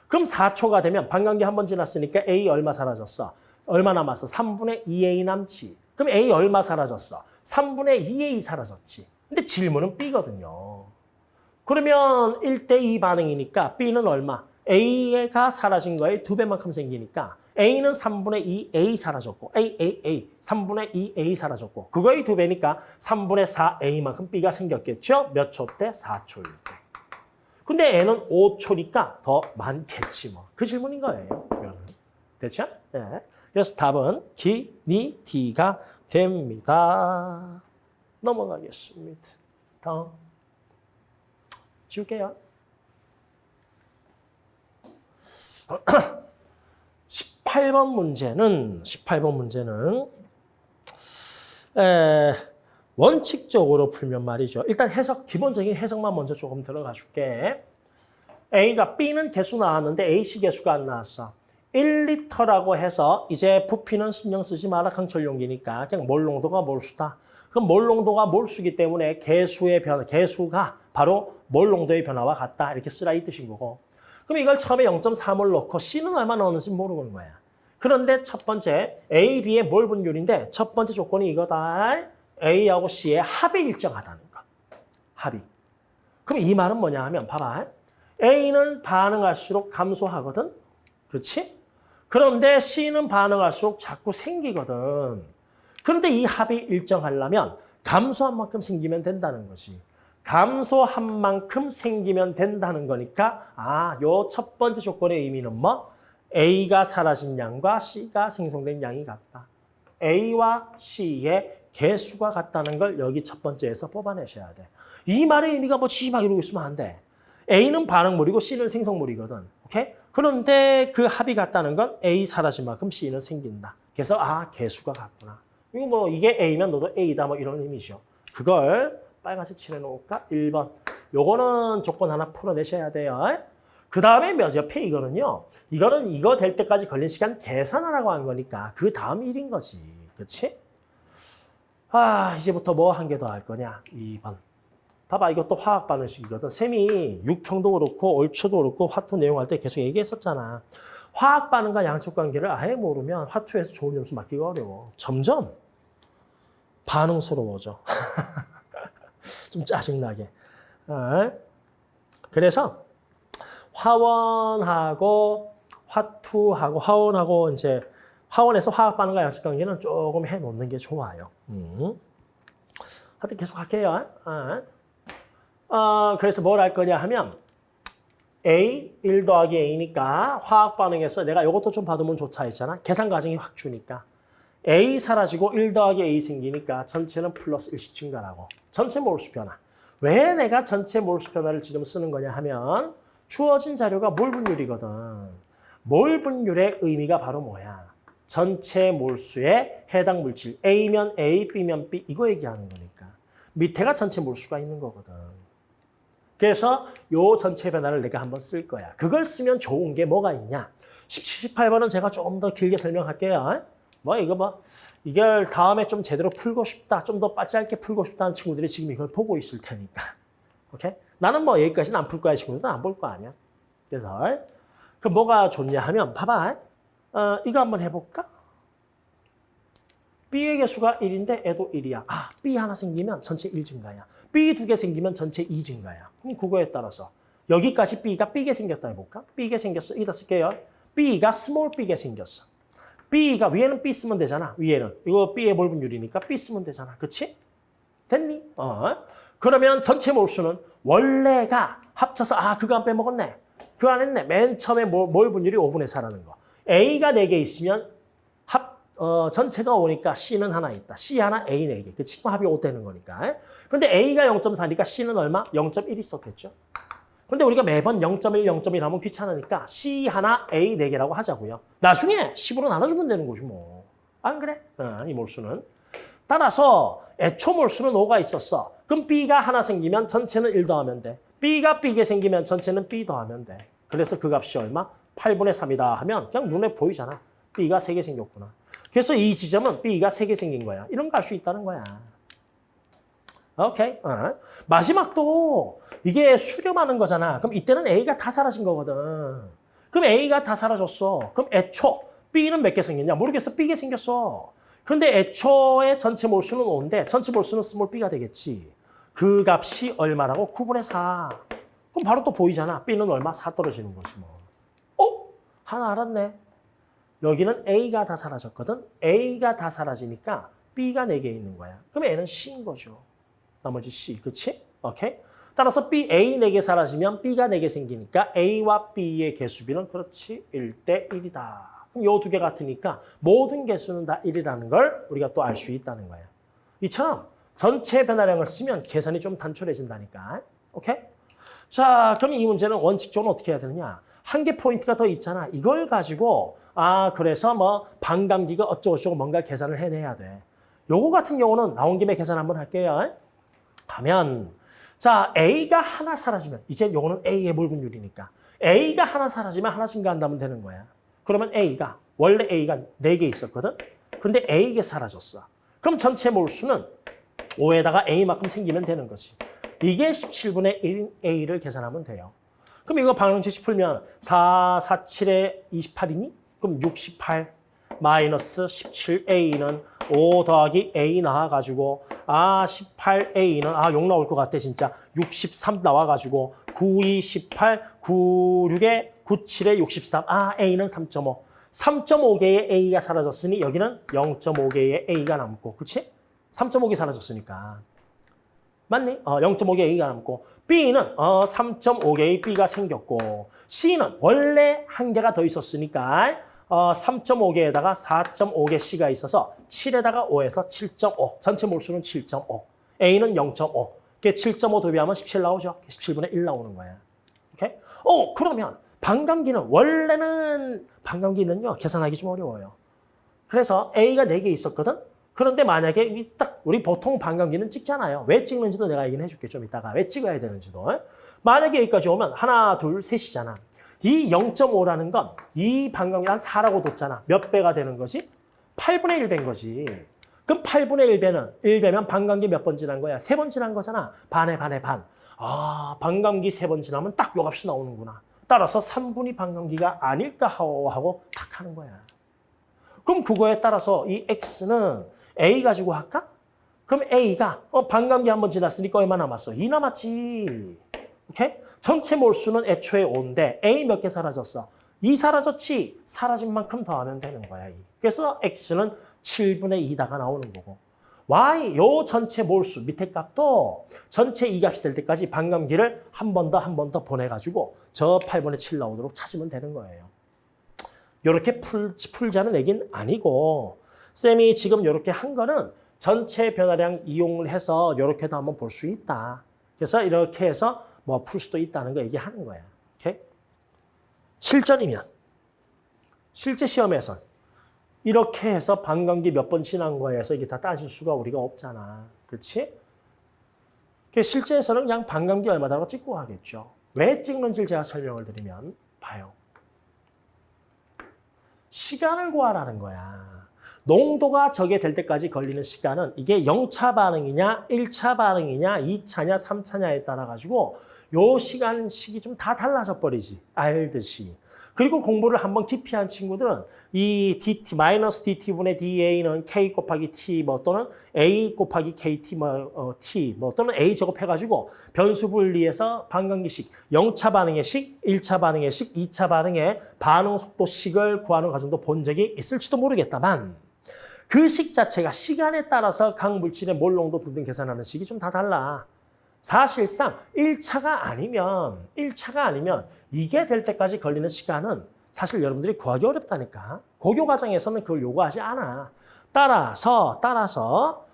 그럼 4초가 되면 반감기 한 번 지났으니까 A 얼마 사라졌어? 얼마 남았어? 3분의 2A 남지. 그럼 A 얼마 사라졌어? 3분의 2A 사라졌지. 근데 질문은 B거든요. 그러면 1대 2 반응이니까 B는 얼마? A가 사라진 거에 두 배만큼 생기니까 A는 3분의 2A 사라졌고 A, A, A, 3분의 2A 사라졌고 그거의 두 배니까 3분의 4A만큼 B가 생겼겠죠? 몇 초 때? 4초일 때. 근데 N은 5초니까 더 많겠지 뭐. 그 질문인 거예요. 됐죠? 네. 그래서 답은 기, 니, D가 됩니다. 넘어가겠습니다. 다음. 지울게요. 18번 문제는 18번 문제는 에, 원칙적으로 풀면 말이죠. 일단 해석 기본적인 해석만 먼저 조금 들어가 줄게. A가 B는 개수 나왔는데 A씨 개수가 안 나왔어. 1리터라고 해서 이제 부피는 신경 쓰지 마라 강철 용기니까 그냥 몰 농도가 몰수다. 그럼 몰 농도가 몰수기 때문에 개수의 변화, 개수가 바로 몰 농도의 변화와 같다. 이렇게 쓰라 이 뜻인 거고. 그럼 이걸 처음에 0.3을 넣고 C는 얼마 넣었는지 모르는 거야. 그런데 첫 번째 A, B의 몰 분율인데 첫 번째 조건이 이거다. A하고 C의 합이 일정하다는 거. 합이. 그럼 이 말은 뭐냐 하면 봐봐. A는 반응할수록 감소하거든. 그렇지? 그런데 C는 반응할수록 자꾸 생기거든. 그런데 이 합이 일정하려면 감소한 만큼 생기면 된다는 거지. 감소한 만큼 생기면 된다는 거니까 아, 요 첫 번째 조건의 의미는 뭐? A가 사라진 양과 C가 생성된 양이 같다. A와 C의 개수가 같다는 걸 여기 첫 번째에서 뽑아내셔야 돼. 이 말의 의미가 뭐 지 막 이러고 있으면 안 돼. A는 반응물이고 C는 생성물이거든. 오케이? 그런데 그 합이 같다는 건 A 사라진 만큼 C는 생긴다. 그래서 아, 개수가 같구나. 이거 뭐 이게 A면 너도 A다 뭐 이런 의미죠. 그걸 빨간색 칠해놓을까? 1번. 요거는 조건 하나 풀어내셔야 돼요. 그그 다음에 몇 옆에 이거는요. 이거는 이거 될 때까지 걸린 시간 계산하라고 한 거니까 그 다음 일인 거지. 그렇지? 아 이제부터 뭐 한 개 더 할 거냐? 2번. 봐봐 이것도 화학 반응식이거든. 셈이 육형도 그렇고 얼초도 그렇고 화투 내용할 때 계속 얘기했었잖아. 화학 반응과 양적 관계를 아예 모르면 화투에서 좋은 점수 맞기가 어려워. 점점 반응스러워져. 좀 짜증나게. 어? 그래서 화원하고 화투하고 화원하고 이제 화원에서 화학 반응과 양적 관계는 조금 해놓는 게 좋아요. 음. 하여튼 계속 할게요. 어? 어, 그래서 뭘 할 거냐 하면 A, 1 더하기 A니까 화학 반응에서 내가 이것도 좀 받으면 좋다 했잖아. 계산 과정이 확 주니까. A 사라지고 1 더하기 A 생기니까 전체는 플러스 1씩 증가라고. 전체 몰수 변화. 왜 내가 전체 몰수 변화를 지금 쓰는 거냐 하면 주어진 자료가 몰 분율이거든. 몰 분율의 의미가 바로 뭐야? 전체 몰수에 해당 물질 A면 A, B면 B 이거 얘기하는 거니까. 밑에가 전체 몰수가 있는 거거든. 그래서 요 전체 변화를 내가 한번 쓸 거야. 그걸 쓰면 좋은 게 뭐가 있냐? 17, 18번은 제가 조금 더 길게 설명할게요. 뭐 이거 뭐 이걸 다음에 좀 제대로 풀고 싶다, 좀 더 짧게 풀고 싶다는 친구들이 지금 이걸 보고 있을 테니까. 오케이? 나는 뭐 여기까지는 안 풀 거야, 친구들은 안 볼 거 아니야. 그래서 그 뭐가 좋냐 하면 봐봐. 어, 이거 한번 해볼까? B의 개수가 1인데 애도 1이야. 아, B 하나 생기면 전체 1 증가야. B 두 개 생기면 전체 2 증가야. 그럼 그거에 따라서 여기까지 B가 B게 생겼다 해볼까? B게 생겼어. 이다 쓸게요. B가 small B개 생겼어. B가 위에는 B 쓰면 되잖아. 위에는. 이거 B의 몰분율이니까 B 쓰면 되잖아. 그치? 됐니? 어. 그러면 전체 몰수는 원래가 합쳐서 아 그거 안 빼먹었네. 그거 안 했네. 맨 처음에 몰, 몰분율이 5분의 4라는 거. A가 4개 있으면 합 어, 전체가 5니까 C는 하나 있다. C 하나, A 4개. 그치만 합이 5 되는 거니까. 근데 A가 0.4니까 C는 얼마? 0.1 있었겠죠. 근데 우리가 매번 0.1, 0.1 하면 귀찮으니까 C 하나, A 4개라고 하자고요. 나중에 10으로 나눠주면 되는 거지 뭐. 안 그래? 어, 이 몰수는. 따라서 애초 몰수는 5가 있었어. 그럼 B가 하나 생기면 전체는 1 더하면 돼. B가 B게 생기면 전체는 B 더하면 돼. 그래서 그 값이 얼마? 8분의 3이다 하면 그냥 눈에 보이잖아. B가 3개 생겼구나. 그래서 이 지점은 B가 3개 생긴 거야. 이런 거 알 수 있다는 거야. 오케이. 어. 마지막도 이게 수렴하는 거잖아. 그럼 이때는 A가 다 사라진 거거든. 그럼 A가 다 사라졌어. 그럼 애초 B는 몇 개 생겼냐? 모르겠어. B개 생겼어. 근데 애초의 전체 몰수는 5인데 전체 몰수는 small B가 되겠지. 그 값이 얼마라고? 9분의 4. 그럼 바로 또 보이잖아. B는 얼마? 4 떨어지는 거지 뭐. 어? 하나 알았네. 여기는 A가 다 사라졌거든. A가 다 사라지니까 B가 4개 있는 거야. 그럼 N은 C인 거죠. 나머지 C, 그치? 오케이? 따라서 B, A 4개 사라지면 B가 4개 생기니까 A와 B의 개수비는 그렇지 1대 1이다. 그럼 요 두 개 같으니까 모든 개수는 다 1이라는 걸 우리가 또 알 수 있다는 거예요. 이처럼 전체 변화량을 쓰면 계산이 좀 단촐해진다니까. 오케이? 자, 그럼 이 문제는 원칙적으로 어떻게 해야 되느냐? 한 개 포인트가 더 있잖아. 이걸 가지고 아, 그래서 뭐 반감기가 어쩌고저쩌고 뭔가 계산을 해내야 돼. 요거 같은 경우는 나온 김에 계산 한번 할게요. 가면 자 A가 하나 사라지면 이제 요거는 A의 몰분율이니까 A가 하나 사라지면 하나 증가한다면 되는 거야. 그러면 A가 원래 A가 4개 있었거든. 근데 A가 사라졌어. 그럼 전체 몰수는 5에다가 A만큼 생기면 되는 거지. 이게 17분의 1인 A를 계산하면 돼요. 그럼 이거 방정식 풀면 4, 4, 7에 28이니? 그럼 68 마이너스 17A는 5 더하기 A 나와가지고 아 18A는 아욕 나올 것 같아 진짜. 63 나와가지고 92, 18, 96에 97에 63 아 A는 3.5 3.5개의 A가 사라졌으니 여기는 0.5개의 A가 남고 그치? 3.5개 사라졌으니까 맞니? 어, 0.5개 A가 남고 B는 어, 3.5개의 B가 생겼고 C는 원래 한 개가 더 있었으니까 어, 3.5개에다가 4.5개 C가 있어서 7에다가 5에서 7.5. 전체 몰수는 7.5. A는 0.5. 그게 7.5 도비하면 17 나오죠. 17분의 1 나오는 거예요. 오케이? 어, 그러면 반감기는 원래는 반감기는요. 계산하기 좀 어려워요. 그래서 A가 4개 있었거든. 그런데 만약에 딱 우리 보통 반감기는 찍잖아요. 왜 찍는지도 내가 얘기는 해줄게 좀 이따가. 왜 찍어야 되는지도. 만약에 여기까지 오면 하나, 둘, 셋이잖아. 이 0.5라는 건 이 반감기 한 4라고 뒀잖아. 몇 배가 되는 거지? 8분의 1배인 거지. 그럼 8분의 1배는 1배면 반감기 몇 번 지난 거야? 세 번 지난 거잖아. 반에 반에 반. 아, 반감기 세 번 지나면 딱 요 값이 나오는구나. 따라서 3분이 반감기가 아닐까 하고 탁 하는 거야. 그럼 그거에 따라서 이 x는 a 가지고 할까? 그럼 a가 어, 반감기 한 번 지났으니까 얼마 남았어? 2 남았지. 오케이? 전체 몰수는 애초에 5인데 a 몇 개 사라졌어? 2 사라졌지. 사라진 만큼 더하면 되는 거야. 2. 그래서 x는 7분의 2다가 나오는 거고. y 요 전체 몰수 밑에 값도 전체 이 값이 될 때까지 반감기를 한 번 더 한 번 더 보내가지고 저 8분의 7 나오도록 찾으면 되는 거예요. 이렇게 풀, 풀자는 얘기는 아니고 쌤이 지금 이렇게 한 거는 전체 변화량 이용을 해서 이렇게도 한번 볼 수 있다. 그래서 이렇게 해서 뭐 풀 수도 있다는 거 얘기하는 거야. 오케이? 실전이면 실제 시험에선 이렇게 해서 반감기 몇 번 지난 거에서 이게 다 따질 수가 우리가 없잖아. 그렇지? 그 실제에서는 그냥 반감기 얼마다고 찍고 하겠죠. 왜 찍는지 제가 설명을 드리면 봐요. 시간을 구하라는 거야. 농도가 저게 될 때까지 걸리는 시간은 이게 0차 반응이냐, 1차 반응이냐, 2차냐, 3차냐에 따라 가지고 요 시간 식이 좀 다 달라져 버리지. 알듯이. 그리고 공부를 한번 깊이 한 친구들은 이 dt 마이너스 dt분의 da는 k 곱하기 t 뭐 또는 a 곱하기 kt 뭐 어, t 뭐 또는 a 제곱 해가지고 변수 분리해서 반감기식 0차 반응의 식, 1차 반응의 식, 2차 반응의 반응 속도식을 구하는 과정도 본 적이 있을지도 모르겠다만 그 식 자체가 시간에 따라서 각 물질의 몰 농도 등등 계산하는 식이 좀 다 달라. 사실상 1차가 아니면 1차가 아니면 이게 될 때까지 걸리는 시간은 사실 여러분들이 구하기 어렵다니까. 고교 과정에서는 그걸 요구하지 않아. 따라서 따라서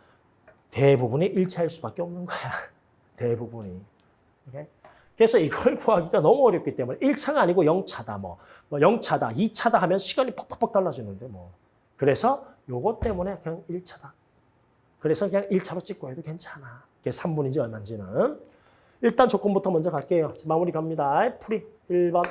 대부분이 1차일 수밖에 없는 거야. 대부분이. 그래서 이걸 구하기가 너무 어렵기 때문에 1차가 아니고 0차다 뭐, 뭐 0차다, 2차다 하면 시간이 퍽퍽퍽 달라지는데 뭐. 그래서 요것 때문에 그냥 1차다. 그래서 그냥 1차로 찍고 해도 괜찮아. 이게 3분인지 얼마인지는. 일단 조건부터 먼저 갈게요. 마무리 갑니다. 풀이 1번.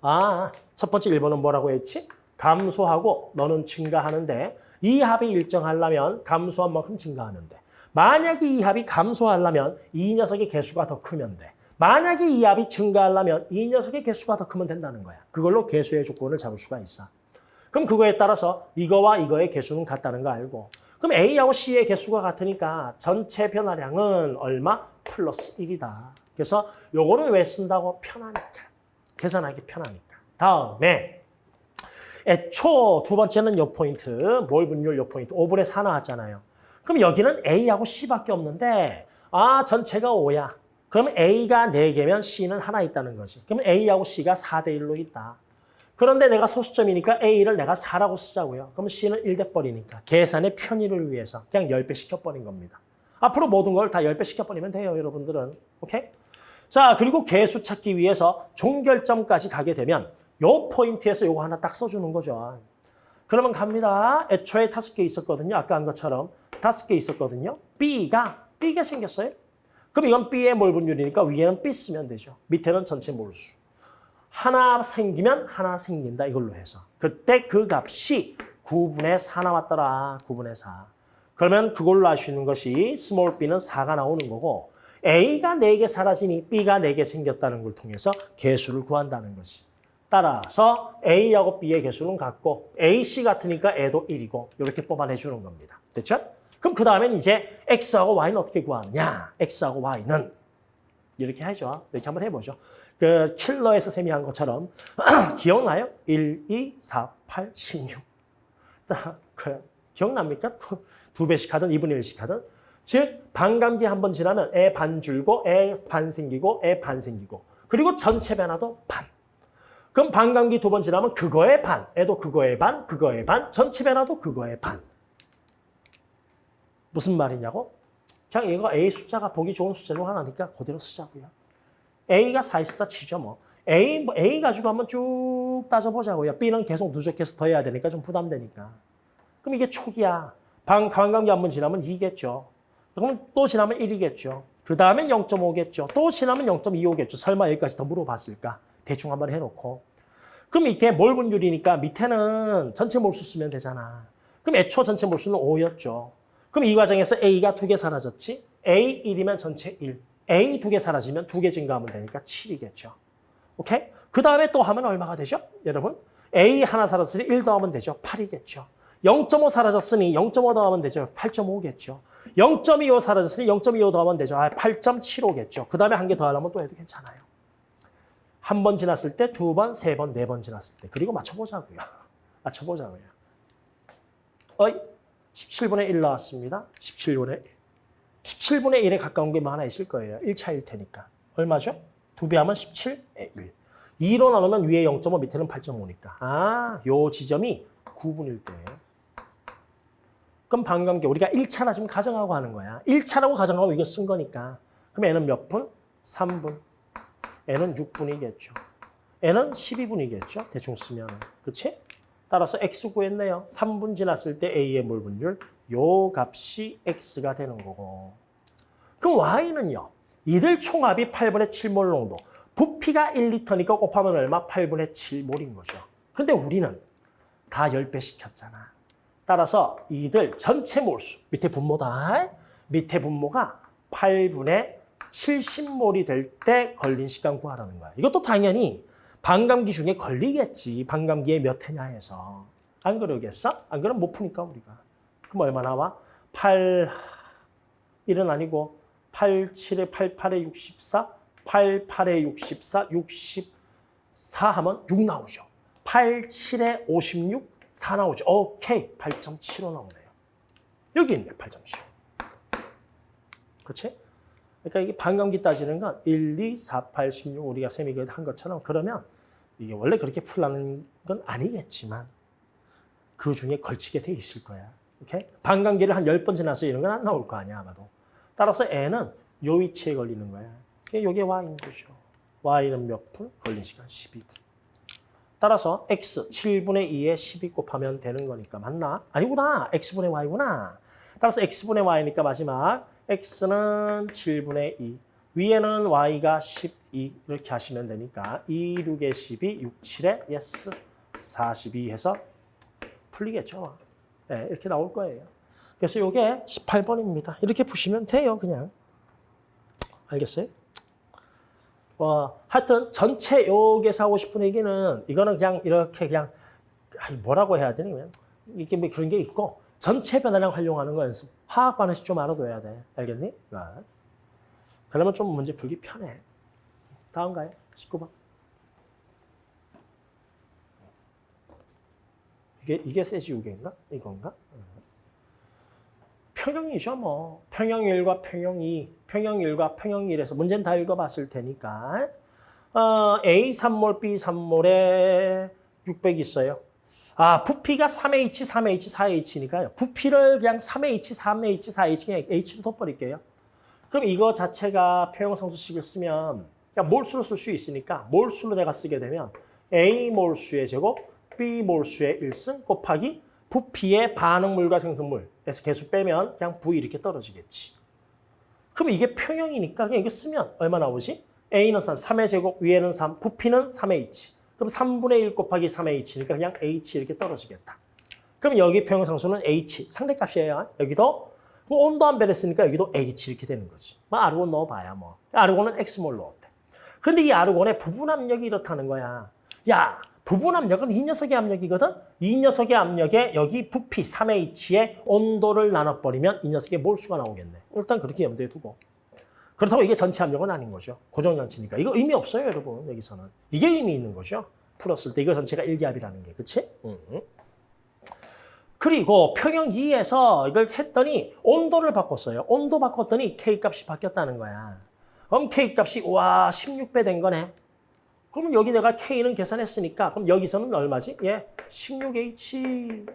아, 첫 번째 1번은 뭐라고 했지? 감소하고 너는 증가하는데 이 합이 일정하려면 감소한 만큼 증가하는데 만약에 이 합이 감소하려면 이 녀석의 개수가 더 크면 돼. 만약에 이 합이 증가하려면 이 녀석의 개수가 더 크면 된다는 거야. 그걸로 개수의 조건을 잡을 수가 있어. 그럼 그거에 따라서 이거와 이거의 개수는 같다는 거 알고 그럼 A하고 C의 개수가 같으니까 전체 변화량은 얼마? 플러스 1이다. 그래서 요거는 왜 쓴다고? 편하니까. 계산하기 편하니까. 다음에 애초 두 번째는 요 포인트, 몰 분율 요 포인트, 5분의 4 나왔잖아요. 그럼 여기는 A하고 C밖에 없는데 아 전체가 5야. 그러면 A가 4개면 C는 하나 있다는 거지. 그러면 A하고 C가 4대 1로 있다. 그런데 내가 소수점이니까 A를 내가 4라고 쓰자고요. 그럼 C는 1대 버리니까 계산의 편의를 위해서 그냥 10배 시켜버린 겁니다. 앞으로 모든 걸 다 10배 시켜버리면 돼요, 여러분들은. 오케이? 자, 그리고 개수 찾기 위해서 종결점까지 가게 되면 요 포인트에서 요거 하나 딱 써주는 거죠. 그러면 갑니다. 애초에 다섯 개 있었거든요. 아까 한 것처럼 다섯 개 있었거든요. B가 B가 생겼어요. 그럼 이건 B의 몰분율이니까 위에는 B 쓰면 되죠. 밑에는 전체 몰수. 하나 생기면 하나 생긴다 이걸로 해서. 그때 그 값이 9분의 4 나왔더라. 9분의 4 그러면 그걸로 있는 것이 small b는 4가 나오는 거고 a가 4개 사라지니 b가 4개 생겼다는 걸 통해서 개수를 구한다는 것이. 따라서 a하고 b의 개수는 같고 ac 같으니까 a도 1이고 이렇게 뽑아내주는 겁니다. 됐죠? 그럼 그 다음엔 이제 x하고 y는 어떻게 구하느냐? X하고 y는. 이렇게 하죠. 이렇게 한번 해보죠 그 킬러에서 쌤이 한 것처럼 기억나요? 1, 2, 4, 8, 16. 그 기억납니까? 두 배씩 하든 2분의 1씩 하든. 즉 반감기 한 번 지나면 애 반 줄고 애 반 생기고 애 반 생기고 그리고 전체 변화도 반. 그럼 반감기 두 번 지나면 그거의 반, 애도 그거의 반, 그거의 반, 전체 변화도 그거의 반. 무슨 말이냐고? 그냥 이거 A 숫자가 보기 좋은 숫자 중 하나니까 그대로 쓰자고요. A가 4 있었다 치죠 뭐. A, 뭐 A 가지고 한번 쭉 따져보자고요. B는 계속 누적해서 더해야 되니까 좀 부담되니까. 그럼 이게 초기야. 방, 관광기 한번 지나면 2겠죠. 그러면 또 지나면 1이겠죠. 그 다음엔 0.5겠죠. 또 지나면 0.25겠죠. 설마 여기까지 더 물어봤을까? 대충 한번 해놓고. 그럼 이게 몰 분율이니까 밑에는 전체 몰수 쓰면 되잖아. 그럼 애초 전체 몰수는 5였죠. 그럼 이 과정에서 A가 두 개 사라졌지? A 1이면 전체 1. A 두 개 사라지면 두 개 증가하면 되니까 7이겠죠. 오케이? 그 다음에 또 하면 얼마가 되죠? 여러분? A 하나 사라졌으니 1 더하면 되죠. 8이겠죠. 0.5 사라졌으니 0.5 더하면 되죠. 8.5겠죠. 0.25 사라졌으니 0.25 더하면 되죠. 아, 8.75겠죠. 그 다음에 한 개 더 하려면 또 해도 괜찮아요. 한 번 지났을 때, 두 번, 세 번, 네 번 지났을 때. 그리고 맞춰보자고요. 맞춰보자고요. 어이, 17분의 1 나왔습니다. 17분의 1. 17분의 1에 가까운 게 뭐 하나 있을 거예요. 1차일 테니까. 얼마죠? 두 배 하면 17의 1. 2로 나누면 위에 0.5, 밑에는 8.5니까. 아, 요 지점이 9분일 때예요. 그럼 반감계 우리가 1차나 지금 가정하고 하는 거야. 1차라고 가정하고 이거 쓴 거니까. 그럼 얘는 몇 분? 3분. 얘는 6분이겠죠. 얘는 12분이겠죠. 대충 쓰면. 그치? 따라서 x 구했네요. 3분 지났을 때 a의 몰 분율 요 값이 x가 되는 거고. 그럼 y는요. 이들 총합이 8분의 7몰 농도. 부피가 1리터니까 곱하면 얼마? 8분의 7몰인 거죠. 근데 우리는 다 10배 시켰잖아. 따라서 이들 전체 몰수, 밑에 분모다. 밑에 분모가 8분의 70몰이 될 때 걸린 시간 구하라는 거야. 이것도 당연히 반감기 중에 걸리겠지. 반감기에 몇 회냐 해서. 안 그러겠어? 안 그러면 못 푸니까 우리가. 그럼 얼마 나와? 8, 1은 아니고 8, 7에 8, 8에 64, 8, 8에 64, 64 하면 6 나오죠. 8, 7에 56, 4 나오죠. 오케이. 8.75 나오네요. 여기 있네, 8.75. 그렇지? 그러니까 이게 반감기 따지는 건 1, 2, 4, 8, 16 우리가 쌤이 한 것처럼 그러면 이게 원래 그렇게 풀라는 건 아니겠지만 그 중에 걸치게 돼 있을 거야. 오케이? 반감기를 한 10번 지나서 이런 건 안 나올 거 아니야, 아마도. 따라서 N은 요 위치에 걸리는 거야. 이게 Y인 거죠. Y는 몇 분? 걸린 시간 12분. 따라서 X 7분의 2에 12 곱하면 되는 거니까 맞나? 아니구나. X분의 Y구나. 따라서 X분의 Y니까 마지막 X는 7분의 2. 위에는 Y가 12 이렇게 하시면 되니까 2, 6에 12, 6, 7에 yes 42 해서 풀리겠죠. 네, 이렇게 나올 거예요. 그래서 이게 18번입니다. 이렇게 푸시면 돼요, 그냥. 알겠어요? 어, 하여튼 전체 요게서 하고 싶은 얘기는 이거는 그냥 이렇게 그냥 뭐라고 해야 되니 이게 뭐 그런 게 있고 전체 변화량 활용하는 거 연습. 화학 반응식 좀 알아둬야 돼. 알겠니? 아. 그러면 좀 문제 풀기 편해. 다음 가요. 19번. 이게 이게 세지우개인가? 이건가? 평형이죠, 뭐. 평형 1과 평형 2, 평형 1과 평형 1에서 문제는 다 읽어봤을 테니까. 어, A 3몰, B 3몰에 600 있어요. 아, 부피가 3H, 3H, 4H니까요. 부피를 그냥 3H, 3H, 4H, 그냥 H로 덮어버릴게요. 그럼 이거 자체가 평형상수식을 쓰면 그냥 몰수로 쓸 수 있으니까 몰수로 내가 쓰게 되면 A 몰수의 제곱, B 몰수의 1승 곱하기 부피의 반응물과 생성물에서 개수 빼면 그냥 V 이렇게 떨어지겠지. 그럼 이게 평형이니까 그냥 이거 쓰면 얼마 나오지? A는 3, 3의 제곱, 위에는 3, 부피는 3H. 그럼 3분의 1 곱하기 3H니까 그냥 H 이렇게 떨어지겠다. 그럼 여기 평형상수는 H, 상대값이에요. 여기도 뭐 온도 안 변했으니까 여기도 H 이렇게 되는 거지. 뭐 아르곤 넣어봐야 뭐. 아르곤은 X몰 넣었대. 근데 이 아르곤의 부분 압력이 이렇다는 거야. 야, 부분 압력은 이 녀석의 압력이거든? 이 녀석의 압력에 여기 부피 3H의 온도를 나눠버리면 이 녀석의 몰수가 나오겠네. 일단 그렇게 염두에 두고. 그렇다고 이게 전체 압력은 아닌 거죠. 고정장치니까. 이거 의미 없어요, 여러분. 여기서는. 이게 의미 있는 거죠. 풀었을 때 이거 전체가 일기압이라는 게. 그치? 응. 그리고 평형 2에서 이걸 했더니 온도를 바꿨어요. 온도 바꿨더니 K값이 바뀌었다는 거야. 그럼 K값이 와 16배 된 거네. 그러면 여기 내가 K는 계산했으니까 그럼 여기서는 얼마지? 예, 16H.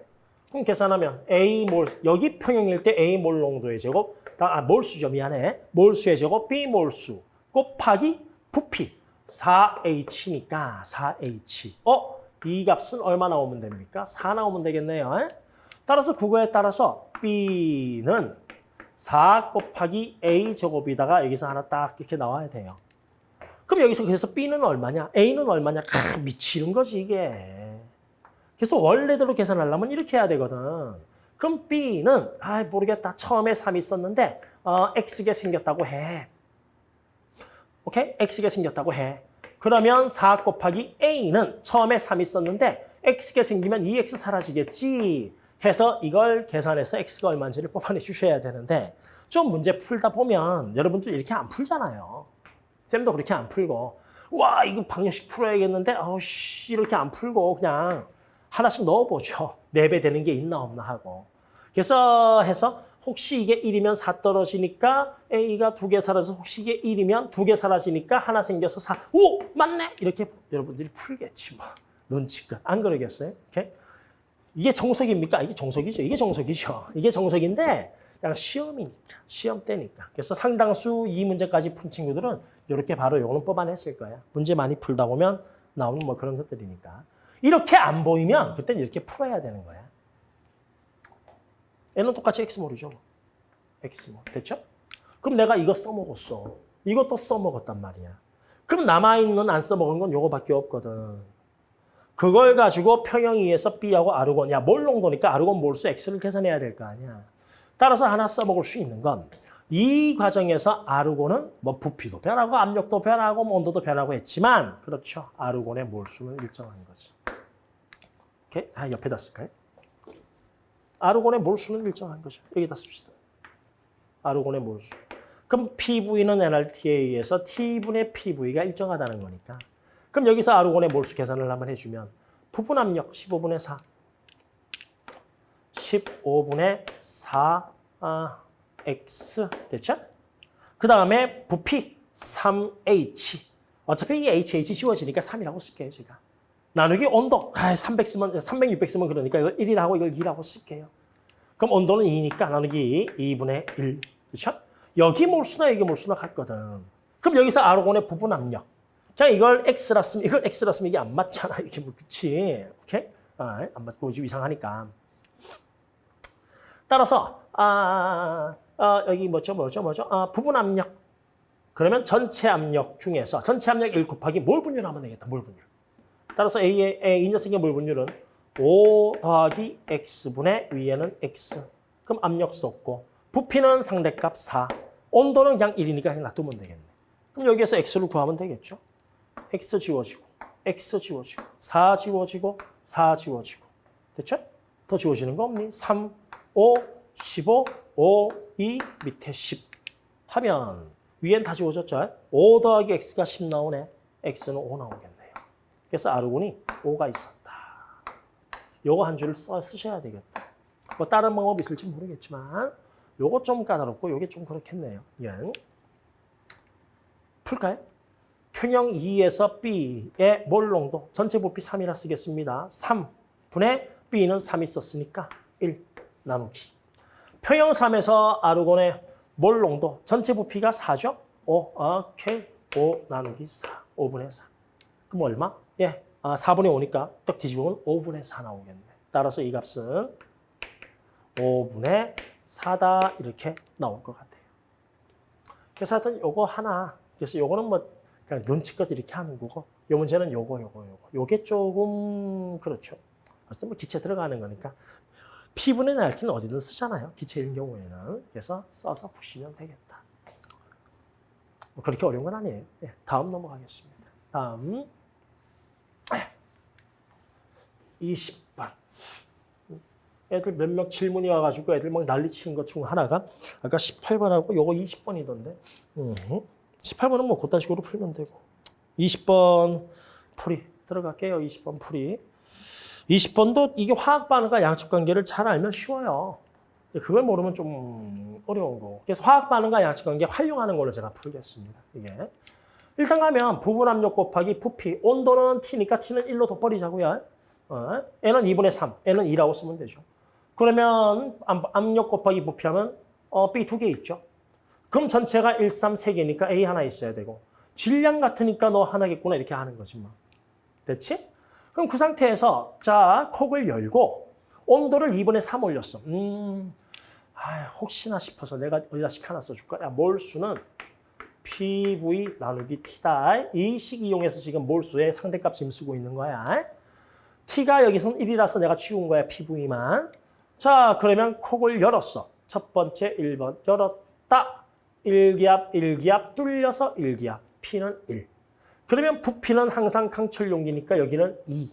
그럼 계산하면 A 몰 여기 평형일 때 A 몰 농도의 제곱 아 몰수죠 미안해 몰수의 제곱 B 몰수 곱하기 부피 4H니까 4H. 어? 이 값은 얼마 나오면 됩니까? 4 나오면 되겠네요. 따라서 그거에 따라서 B는 4 곱하기 A 제곱이다가 여기서 하나 딱 이렇게 나와야 돼요. 그럼 여기서 그래서 B는 얼마냐? A는 얼마냐? 아, 미치는 거지 이게. 그래서 원래대로 계산하려면 이렇게 해야 되거든. 그럼 B는 아 모르겠다. 처음에 3이 있었는데 어, X가 생겼다고 해. 오케이? X가 생겼다고 해. 그러면 4 곱하기 A는 처음에 3이 있었는데 X가 생기면 2X 사라지겠지. 해서 이걸 계산해서 X가 얼마인지를 뽑아내 주셔야 되는데 좀 문제 풀다 보면 여러분들 이렇게 안 풀잖아요. 쌤도 그렇게 안 풀고 와 이거 방정식 풀어야겠는데 아우씨 이렇게 안 풀고 그냥 하나씩 넣어보죠. 4배 되는 게 있나 없나 하고. 그래서 해서 혹시 이게 1이면 4 떨어지니까 A가 두 개 사라져서 혹시 이게 1이면 두 개 사라지니까 하나 생겨서 4. 오! 맞네! 이렇게 여러분들이 풀겠지 뭐. 눈치껏. 안 그러겠어요? 오케이? 이게 정석입니까? 이게 정석이죠. 이게 정석이죠. 이게 정석인데 그냥 시험이니까. 시험 때니까. 그래서 상당수 이 문제까지 푼 친구들은 이렇게 바로 요거는 뽑아냈을 거야. 문제 많이 풀다 보면 나오는 뭐 그런 것들이니까. 이렇게 안 보이면 그때는 이렇게 풀어야 되는 거야. 얘는 똑같이 x 모르죠. x 모 됐죠? 그럼 내가 이거 써먹었어. 이것도 써먹었단 말이야. 그럼 남아있는 안 써먹은 건 요거밖에 없거든. 그걸 가지고 평형 2에서 B하고 아르곤, 야, 몰롱도니까 아르곤 몰수 X를 계산해야 될 거 아니야. 따라서 하나 써먹을 수 있는 건 이 과정에서 아르곤은 뭐 부피도 변하고 압력도 변하고 뭐 온도도 변하고 했지만 그렇죠. 아르곤의 몰수는 일정한 거지. 오케이? 아, 옆에다 쓸까요? 아르곤의 몰수는 일정한 거죠. 여기다 씁시다. 아르곤의 몰수. 그럼 PV는 NRT에 의해서 T분의 PV가 일정하다는 거니까. 그럼 여기서 아르곤의 몰수 계산을 한번 해주면 부분 압력 15분의 4. 15분의 4 아, X 됐죠? 그 다음에 부피 3H. 어차피 이 HH 지워지니까 3이라고 쓸게요, 제가. 나누기 온도. 아, 300 쓰면, 300, 600 쓰면 그러니까 이걸 1이라고 이걸 2라고 쓸게요. 그럼 온도는 2니까 나누기 2분의 1. 그렇죠? 여기 몰수나 여기 몰수나 같거든. 그럼 여기서 아르곤의 부분 압력. 자, 이걸 X라 쓰면, 이걸 X라 쓰면 이게 안 맞잖아. 이게 뭐, 그치? 오케이? 아, 안 맞고 좀 이상하니까. 따라서, 아, 아, 여기 뭐죠, 뭐죠, 뭐죠? 아, 부분 압력. 그러면 전체 압력 중에서 전체 압력 1 곱하기 몰 분율 하면 되겠다, 몰 분율. 따라서 A의, A, 이 녀석의 몰 분율은 5 더하기 X분의 위에는 X. 그럼 압력 썼고, 부피는 상대값 4. 온도는 그냥 1이니까 그냥 놔두면 되겠네. 그럼 여기에서 X를 구하면 되겠죠? X 지워지고, X 지워지고, 4 지워지고, 4 지워지고. 됐죠? 더 지워지는 거 없니? 3, 5, 15, 5, 2, 밑에 10. 하면 위엔 다 지워졌죠? 5 더하기 X가 10 나오네. X는 5 나오겠네요. 그래서 아르곤이 5가 있었다. 요거 한 줄을 써 쓰셔야 되겠다. 뭐 다른 방법이 있을지 모르겠지만 요거 좀 까다롭고 요게 좀 그렇겠네요. 예. 풀까요? 평형 2에서 B의 몰농도 전체 부피 3이라 쓰겠습니다. 3분의 B는 3이 썼으니까 1 나누기. 평형 3에서 아르곤의 몰 농도 전체 부피가 4죠? 5, 오케이. 5 나누기 4, 5분의 4. 그럼 얼마? 예, 아, 4분의 5니까 딱 뒤집으면 5분의 4 나오겠네. 따라서 이 값은 5분의 4다 이렇게 나올 것 같아요. 그래서 하여튼 요거 하나, 그래서 요거는 뭐 그냥 눈치껏 이렇게 하는 거고 요 문제는 요거, 요거, 요거. 요게 조금 그렇죠. 어쨌든 뭐 기체 들어가는 거니까 피분의 날티는 어디든 쓰잖아요. 기체인 경우에는. 그래서 써서 푸시면 되겠다. 뭐 그렇게 어려운 건 아니에요. 네, 다음 넘어가겠습니다. 다음 20번. 애들 몇 명 질문이 와가지고 애들 막 난리 치는 것 중 하나가 아까 18번하고 요거 20번이던데. 음, 18번은 뭐 그딴 식으로 풀면 되고. 20번 풀이 들어갈게요. 20번 풀이. 20번도 이게 화학 반응과 양측 관계를 잘 알면 쉬워요. 그걸 모르면 좀 어려운 거. 그래서 화학 반응과 양측 관계 활용하는 걸로 제가 풀겠습니다. 이게. 일단 가면 부분 압력 곱하기 부피. 온도는 T니까 T는 1로 덧버리자고요. 어, N은 2분의 3, N은 2라고 쓰면 되죠. 그러면 압- 압력 곱하기 부피하면 어, B 두 개 있죠. 그럼 전체가 1, 3, 3개니까 A 하나 있어야 되고 질량 같으니까 너 하나겠구나 이렇게 하는 거지 뭐. 됐지? 그럼 그 상태에서 자 콕을 열고 온도를 2분의 3 올렸어. 음, 아, 혹시나 싶어서 내가 어디다 식 하나 써줄까? 야, 몰수는 PV 나누기 T다. 이 식 이용해서 지금 몰수의 상대값 지금 쓰고 있는 거야. T가 여기서는 1이라서 내가 치운 거야, PV만. 자, 그러면 콕을 열었어. 첫 번째 1번 열었다. 1기압, 1기압 뚫려서 1기압. P는 1. 그러면 부피는 항상 강철 용기니까 여기는 2.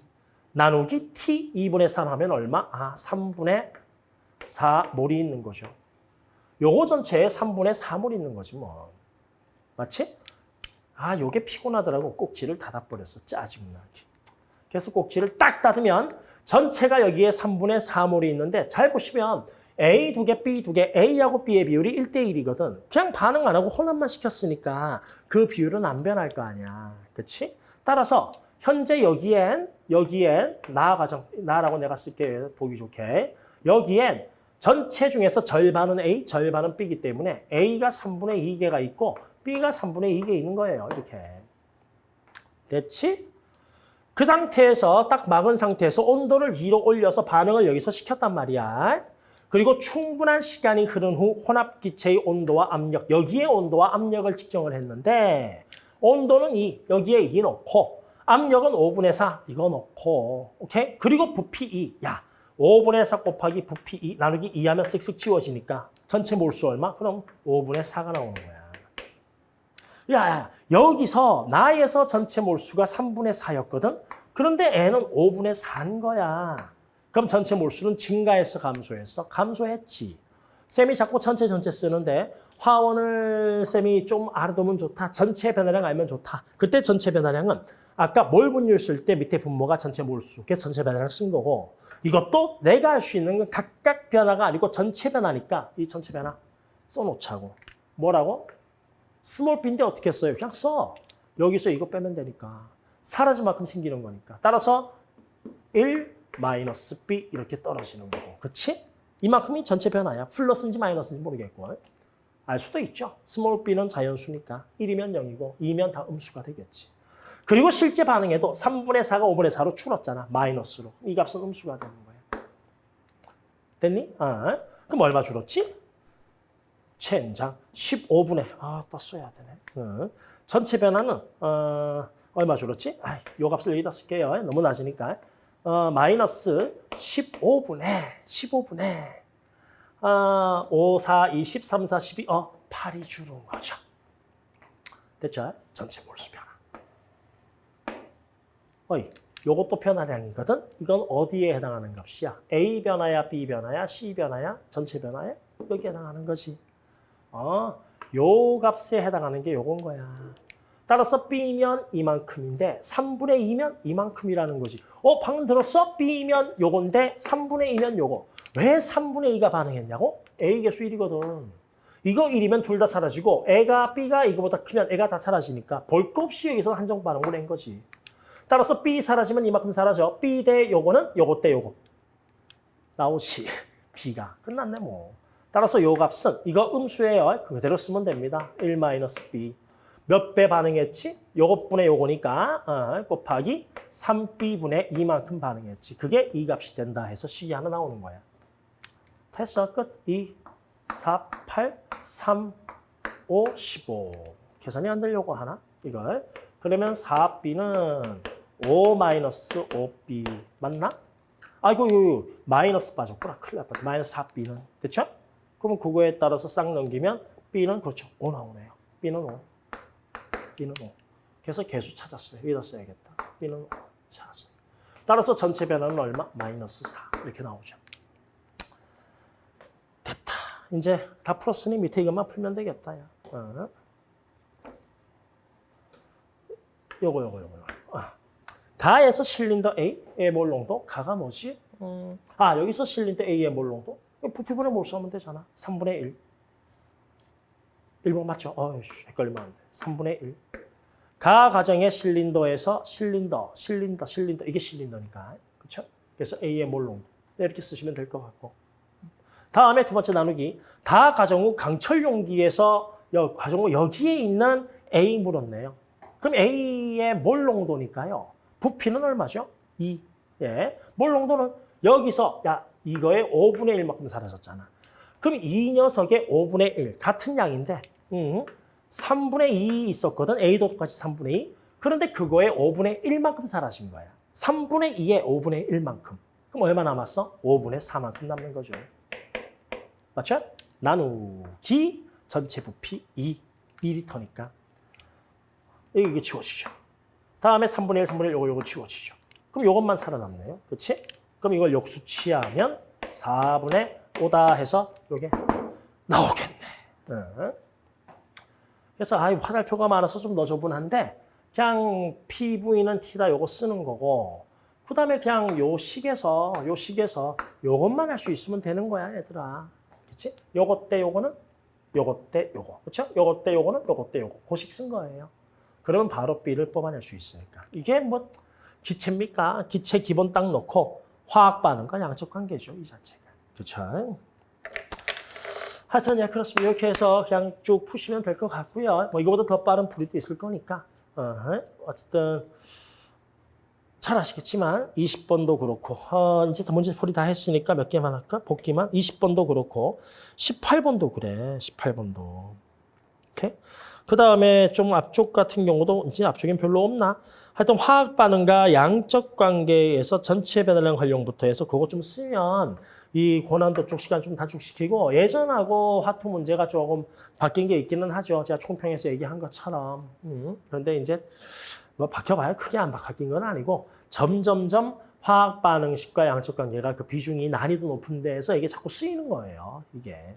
나누기 T 2분의 3 하면 얼마? 아, 3분의 4 몰이 있는 거죠. 요거 전체에 3분의 4몰 있는 거지 뭐. 맞지? 아, 요게 피곤하더라고. 꼭지를 닫아버렸어. 짜증나게. 그래서 꼭지를 딱 닫으면 전체가 여기에 3분의 4몰이 있는데 잘 보시면 A 두 개, B 두 개, A하고 B의 비율이 1대1이거든. 그냥 반응 안 하고 혼합만 시켰으니까 그 비율은 안 변할 거 아니야. 그치? 따라서 현재 여기엔, 여기엔, 나 가정, 나라고 내가 쓸게 보기 좋게. 여기엔 전체 중에서 절반은 A, 절반은 B이기 때문에 A가 3분의 2개가 있고 B가 3분의 2개 있는 거예요. 이렇게. 됐지? 그 상태에서 딱 막은 상태에서 온도를 2로 올려서 반응을 여기서 시켰단 말이야. 그리고 충분한 시간이 흐른 후 혼합기체의 온도와 압력, 여기에 온도와 압력을 측정을 했는데 온도는 2, 여기에 2 넣고 압력은 5분의 4, 이거 넣고 오케이? 그리고 부피 2, 야 5분의 4 곱하기 부피 2 나누기 2 하면 쓱쓱 지워지니까 전체 몰수 얼마? 그럼 5분의 4가 나오는 거야. 야, 야 여기서 나에서 전체 몰수가 3분의 4였거든? 그런데 N은 5분의 4인 거야. 그럼 전체 몰수는 증가했어, 감소했어? 감소했지. 쌤이 자꾸 전체 전체 쓰는데 화원을 쌤이 좀 알아두면 좋다. 전체 변화량 알면 좋다. 그때 전체 변화량은 아까 몰 분율 쓸 때 밑에 분모가 전체 몰수. 그래서 전체 변화량 쓴 거고 이것도 내가 할 수 있는 건 각각 변화가 아니고 전체 변화니까 이 전체 변화 써놓자고. 뭐라고? small B인데 어떻게 써요? 그냥 써. 여기서 이거 빼면 되니까. 사라질 만큼 생기는 거니까. 따라서 1 마이너스 B 이렇게 떨어지는 거고. 그치? 이만큼이 전체 변화야. 플러스인지 마이너스인지 모르겠고. 알 수도 있죠. small b는 자연수니까 1이면 0이고 2면 다 음수가 되겠지. 그리고 실제 반응에도 3분의 4가 5분의 4로 줄었잖아. 마이너스로. 이 값은 음수가 되는 거야. 됐니? 아, 그럼 얼마 줄었지? 최연장 15분의 아, 또 써야 되네. 어. 전체 변화는 어, 얼마 줄었지? 아, 요 값을 여기다 쓸게요. 너무 낮으니까. 어, 마이너스 15분의 15분의 아, 5, 4, 2, 13, 4, 12, 어, 8이 줄은 거죠. 됐죠? 전체 몰수 변화. 어이, 요것도 변화량이거든? 이건 어디에 해당하는 값이야? A 변화야, B 변화야, C 변화야, 전체 변화야? 여기에 해당하는 거지. 어, 요 값에 해당하는 게 요건 거야. 따라서 B면 이만큼인데 3분의 2면 이만큼이라는 거지. 어, 방금 들었어? B면 요건데 3분의 2면 요거. 왜 3분의 2가 반응했냐고? A 개수 1이거든. 이거 1이면 둘 다 사라지고 애가 B가 이거보다 크면 애가 다 사라지니까 볼거 없이 여기서 한정 반응을 낸 거지. 따라서 B 사라지면 이만큼 사라져. B 대 요거는 요거 대 요거. 나오지. B가. 끝났네 뭐. 따라서 요 값은 이거 음수예요. 그대로 쓰면 됩니다. 1 마이너스 B. 몇 배 반응했지? 요것분의 요거니까 어, 곱하기 3B분의 이만큼 반응했지. 그게 이 값이 된다 해서 식이 하나 나오는 거야. 됐어. 끝. 2, 4, 8, 3, 5, 15. 계산이 안 되려고 하나? 이걸. 그러면 4B는 5 마이너스 5B 맞나? 아이고, 요, 요, 마이너스 빠졌구나. 큰일 났다. 마이너스 4B는. 됐죠? 그럼 그거에 따라서 싹 넘기면 B는 그렇죠. 5 나오네요. B는 5. B는 5. 그래서 개수 찾았어요. 여기다 써야겠다. B는 5 찾았어요. 따라서 전체 변화는 얼마? 마이너스 4. 이렇게 나오죠. 됐다. 이제 다 풀었으니 밑에 이것만 풀면 되겠다. 야. 어. 요거 요거 요거. 어. 가에서 실린더 A의 몰농도 가가 뭐지? 음. 아 여기서 실린더 A의 몰농도 부피분의 몰수 하면 되잖아. 3분의 1. 1번 맞죠? 어이씨 헷갈리면 안 돼. 3분의 1. 가 과정의 실린더에서 실린더, 실린더, 실린더 이게 실린더니까 그렇죠? 그래서 A의 몰 농도 이렇게 쓰시면 될 것 같고 다음에 두 번째 나누기 다 가정 후 강철 용기에서 여, 가정 후 여기에 있는 A 물었네요. 그럼 A의 몰 농도니까요. 부피는 얼마죠? 2. 예. 몰 농도는 여기서 야 이거의 5분의 1만큼 사라졌잖아. 그럼 이 녀석의 5분의 1 같은 양인데 음, 3분의 2 있었거든. A도 똑같이 3분의 2. 그런데 그거의 5분의 1만큼 사라진 거야. 3분의 2의 5분의 1만큼. 그럼 얼마 남았어? 5분의 4만큼 남는 거죠. 맞죠? 나누기 전체 부피 2 미리터니까. 이게 지워지죠. 다음에 3분의 1, 3분의 1 요거 요거 지워지죠. 그럼 요것만 살아남네요. 그렇지? 그럼 이걸 역수 취하면 4분의 5다 해서 요게 나오겠네. 응. 그래서 아, 화살표가 많아서 좀 너저분한데 그냥 PV는 T다 요거 쓰는 거고 그 다음에 그냥 요 식에서 요 식에서 요것만 할 수 있으면 되는 거야, 얘들아. 그렇지? 요것 때 요거는 요것 때 요거. 그렇죠? 요것 때 요거는 요것 때 요거. 고식 쓴 거예요. 그러면 바로 B를 뽑아낼 수 있으니까. 이게 뭐 기체입니까? 기체 기본 딱 놓고 화학 반응과 양적 관계죠, 이 자체가. 그렇죠? 하여튼 예 그렇습니다. 이렇게 해서 그냥 쭉 푸시면 될 것 같고요. 뭐 이거보다 더 빠른 풀이도 있을 거니까 어, 어쨌든 잘 아시겠지만 20번도 그렇고 어, 이제 다 문제 풀이 다 했으니까 몇 개만 할까? 복기만 20번도 그렇고 18번도 그래. 18번도. 오케이? 그 다음에 좀 앞쪽 같은 경우도 이제 앞쪽엔 별로 없나? 하여튼 화학 반응과 양적 관계에서 전체 배달량 활용부터 해서 그거 좀 쓰면 이 고난도 쪽 시간 좀 단축시키고 예전하고 화two 문제가 조금 바뀐 게 있기는 하죠. 제가 총평에서 얘기한 것처럼. 음, 그런데 이제 뭐 바뀌어봐야 크게 안 바뀐 건 아니고 점점점 화학 반응식과 양적 관계가 그 비중이 난이도 높은 데에서 이게 자꾸 쓰이는 거예요. 이게.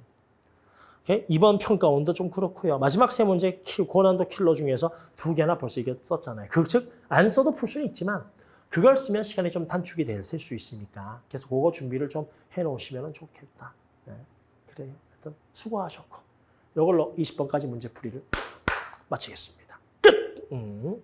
이번 평가원도 좀 그렇고요. 마지막 세 문제 키- 고난도 킬러 중에서 두 개나 벌써 이게 썼잖아요. 그, 즉, 안 써도 풀 수는 있지만 그걸 쓰면 시간이 좀 단축이 될 수 있으니까 그래서 그거 준비를 좀 해놓으시면 좋겠다. 네. 그래요. 하여튼 수고하셨고 이걸로 20번까지 문제 풀이를 마치겠습니다. 끝! 음.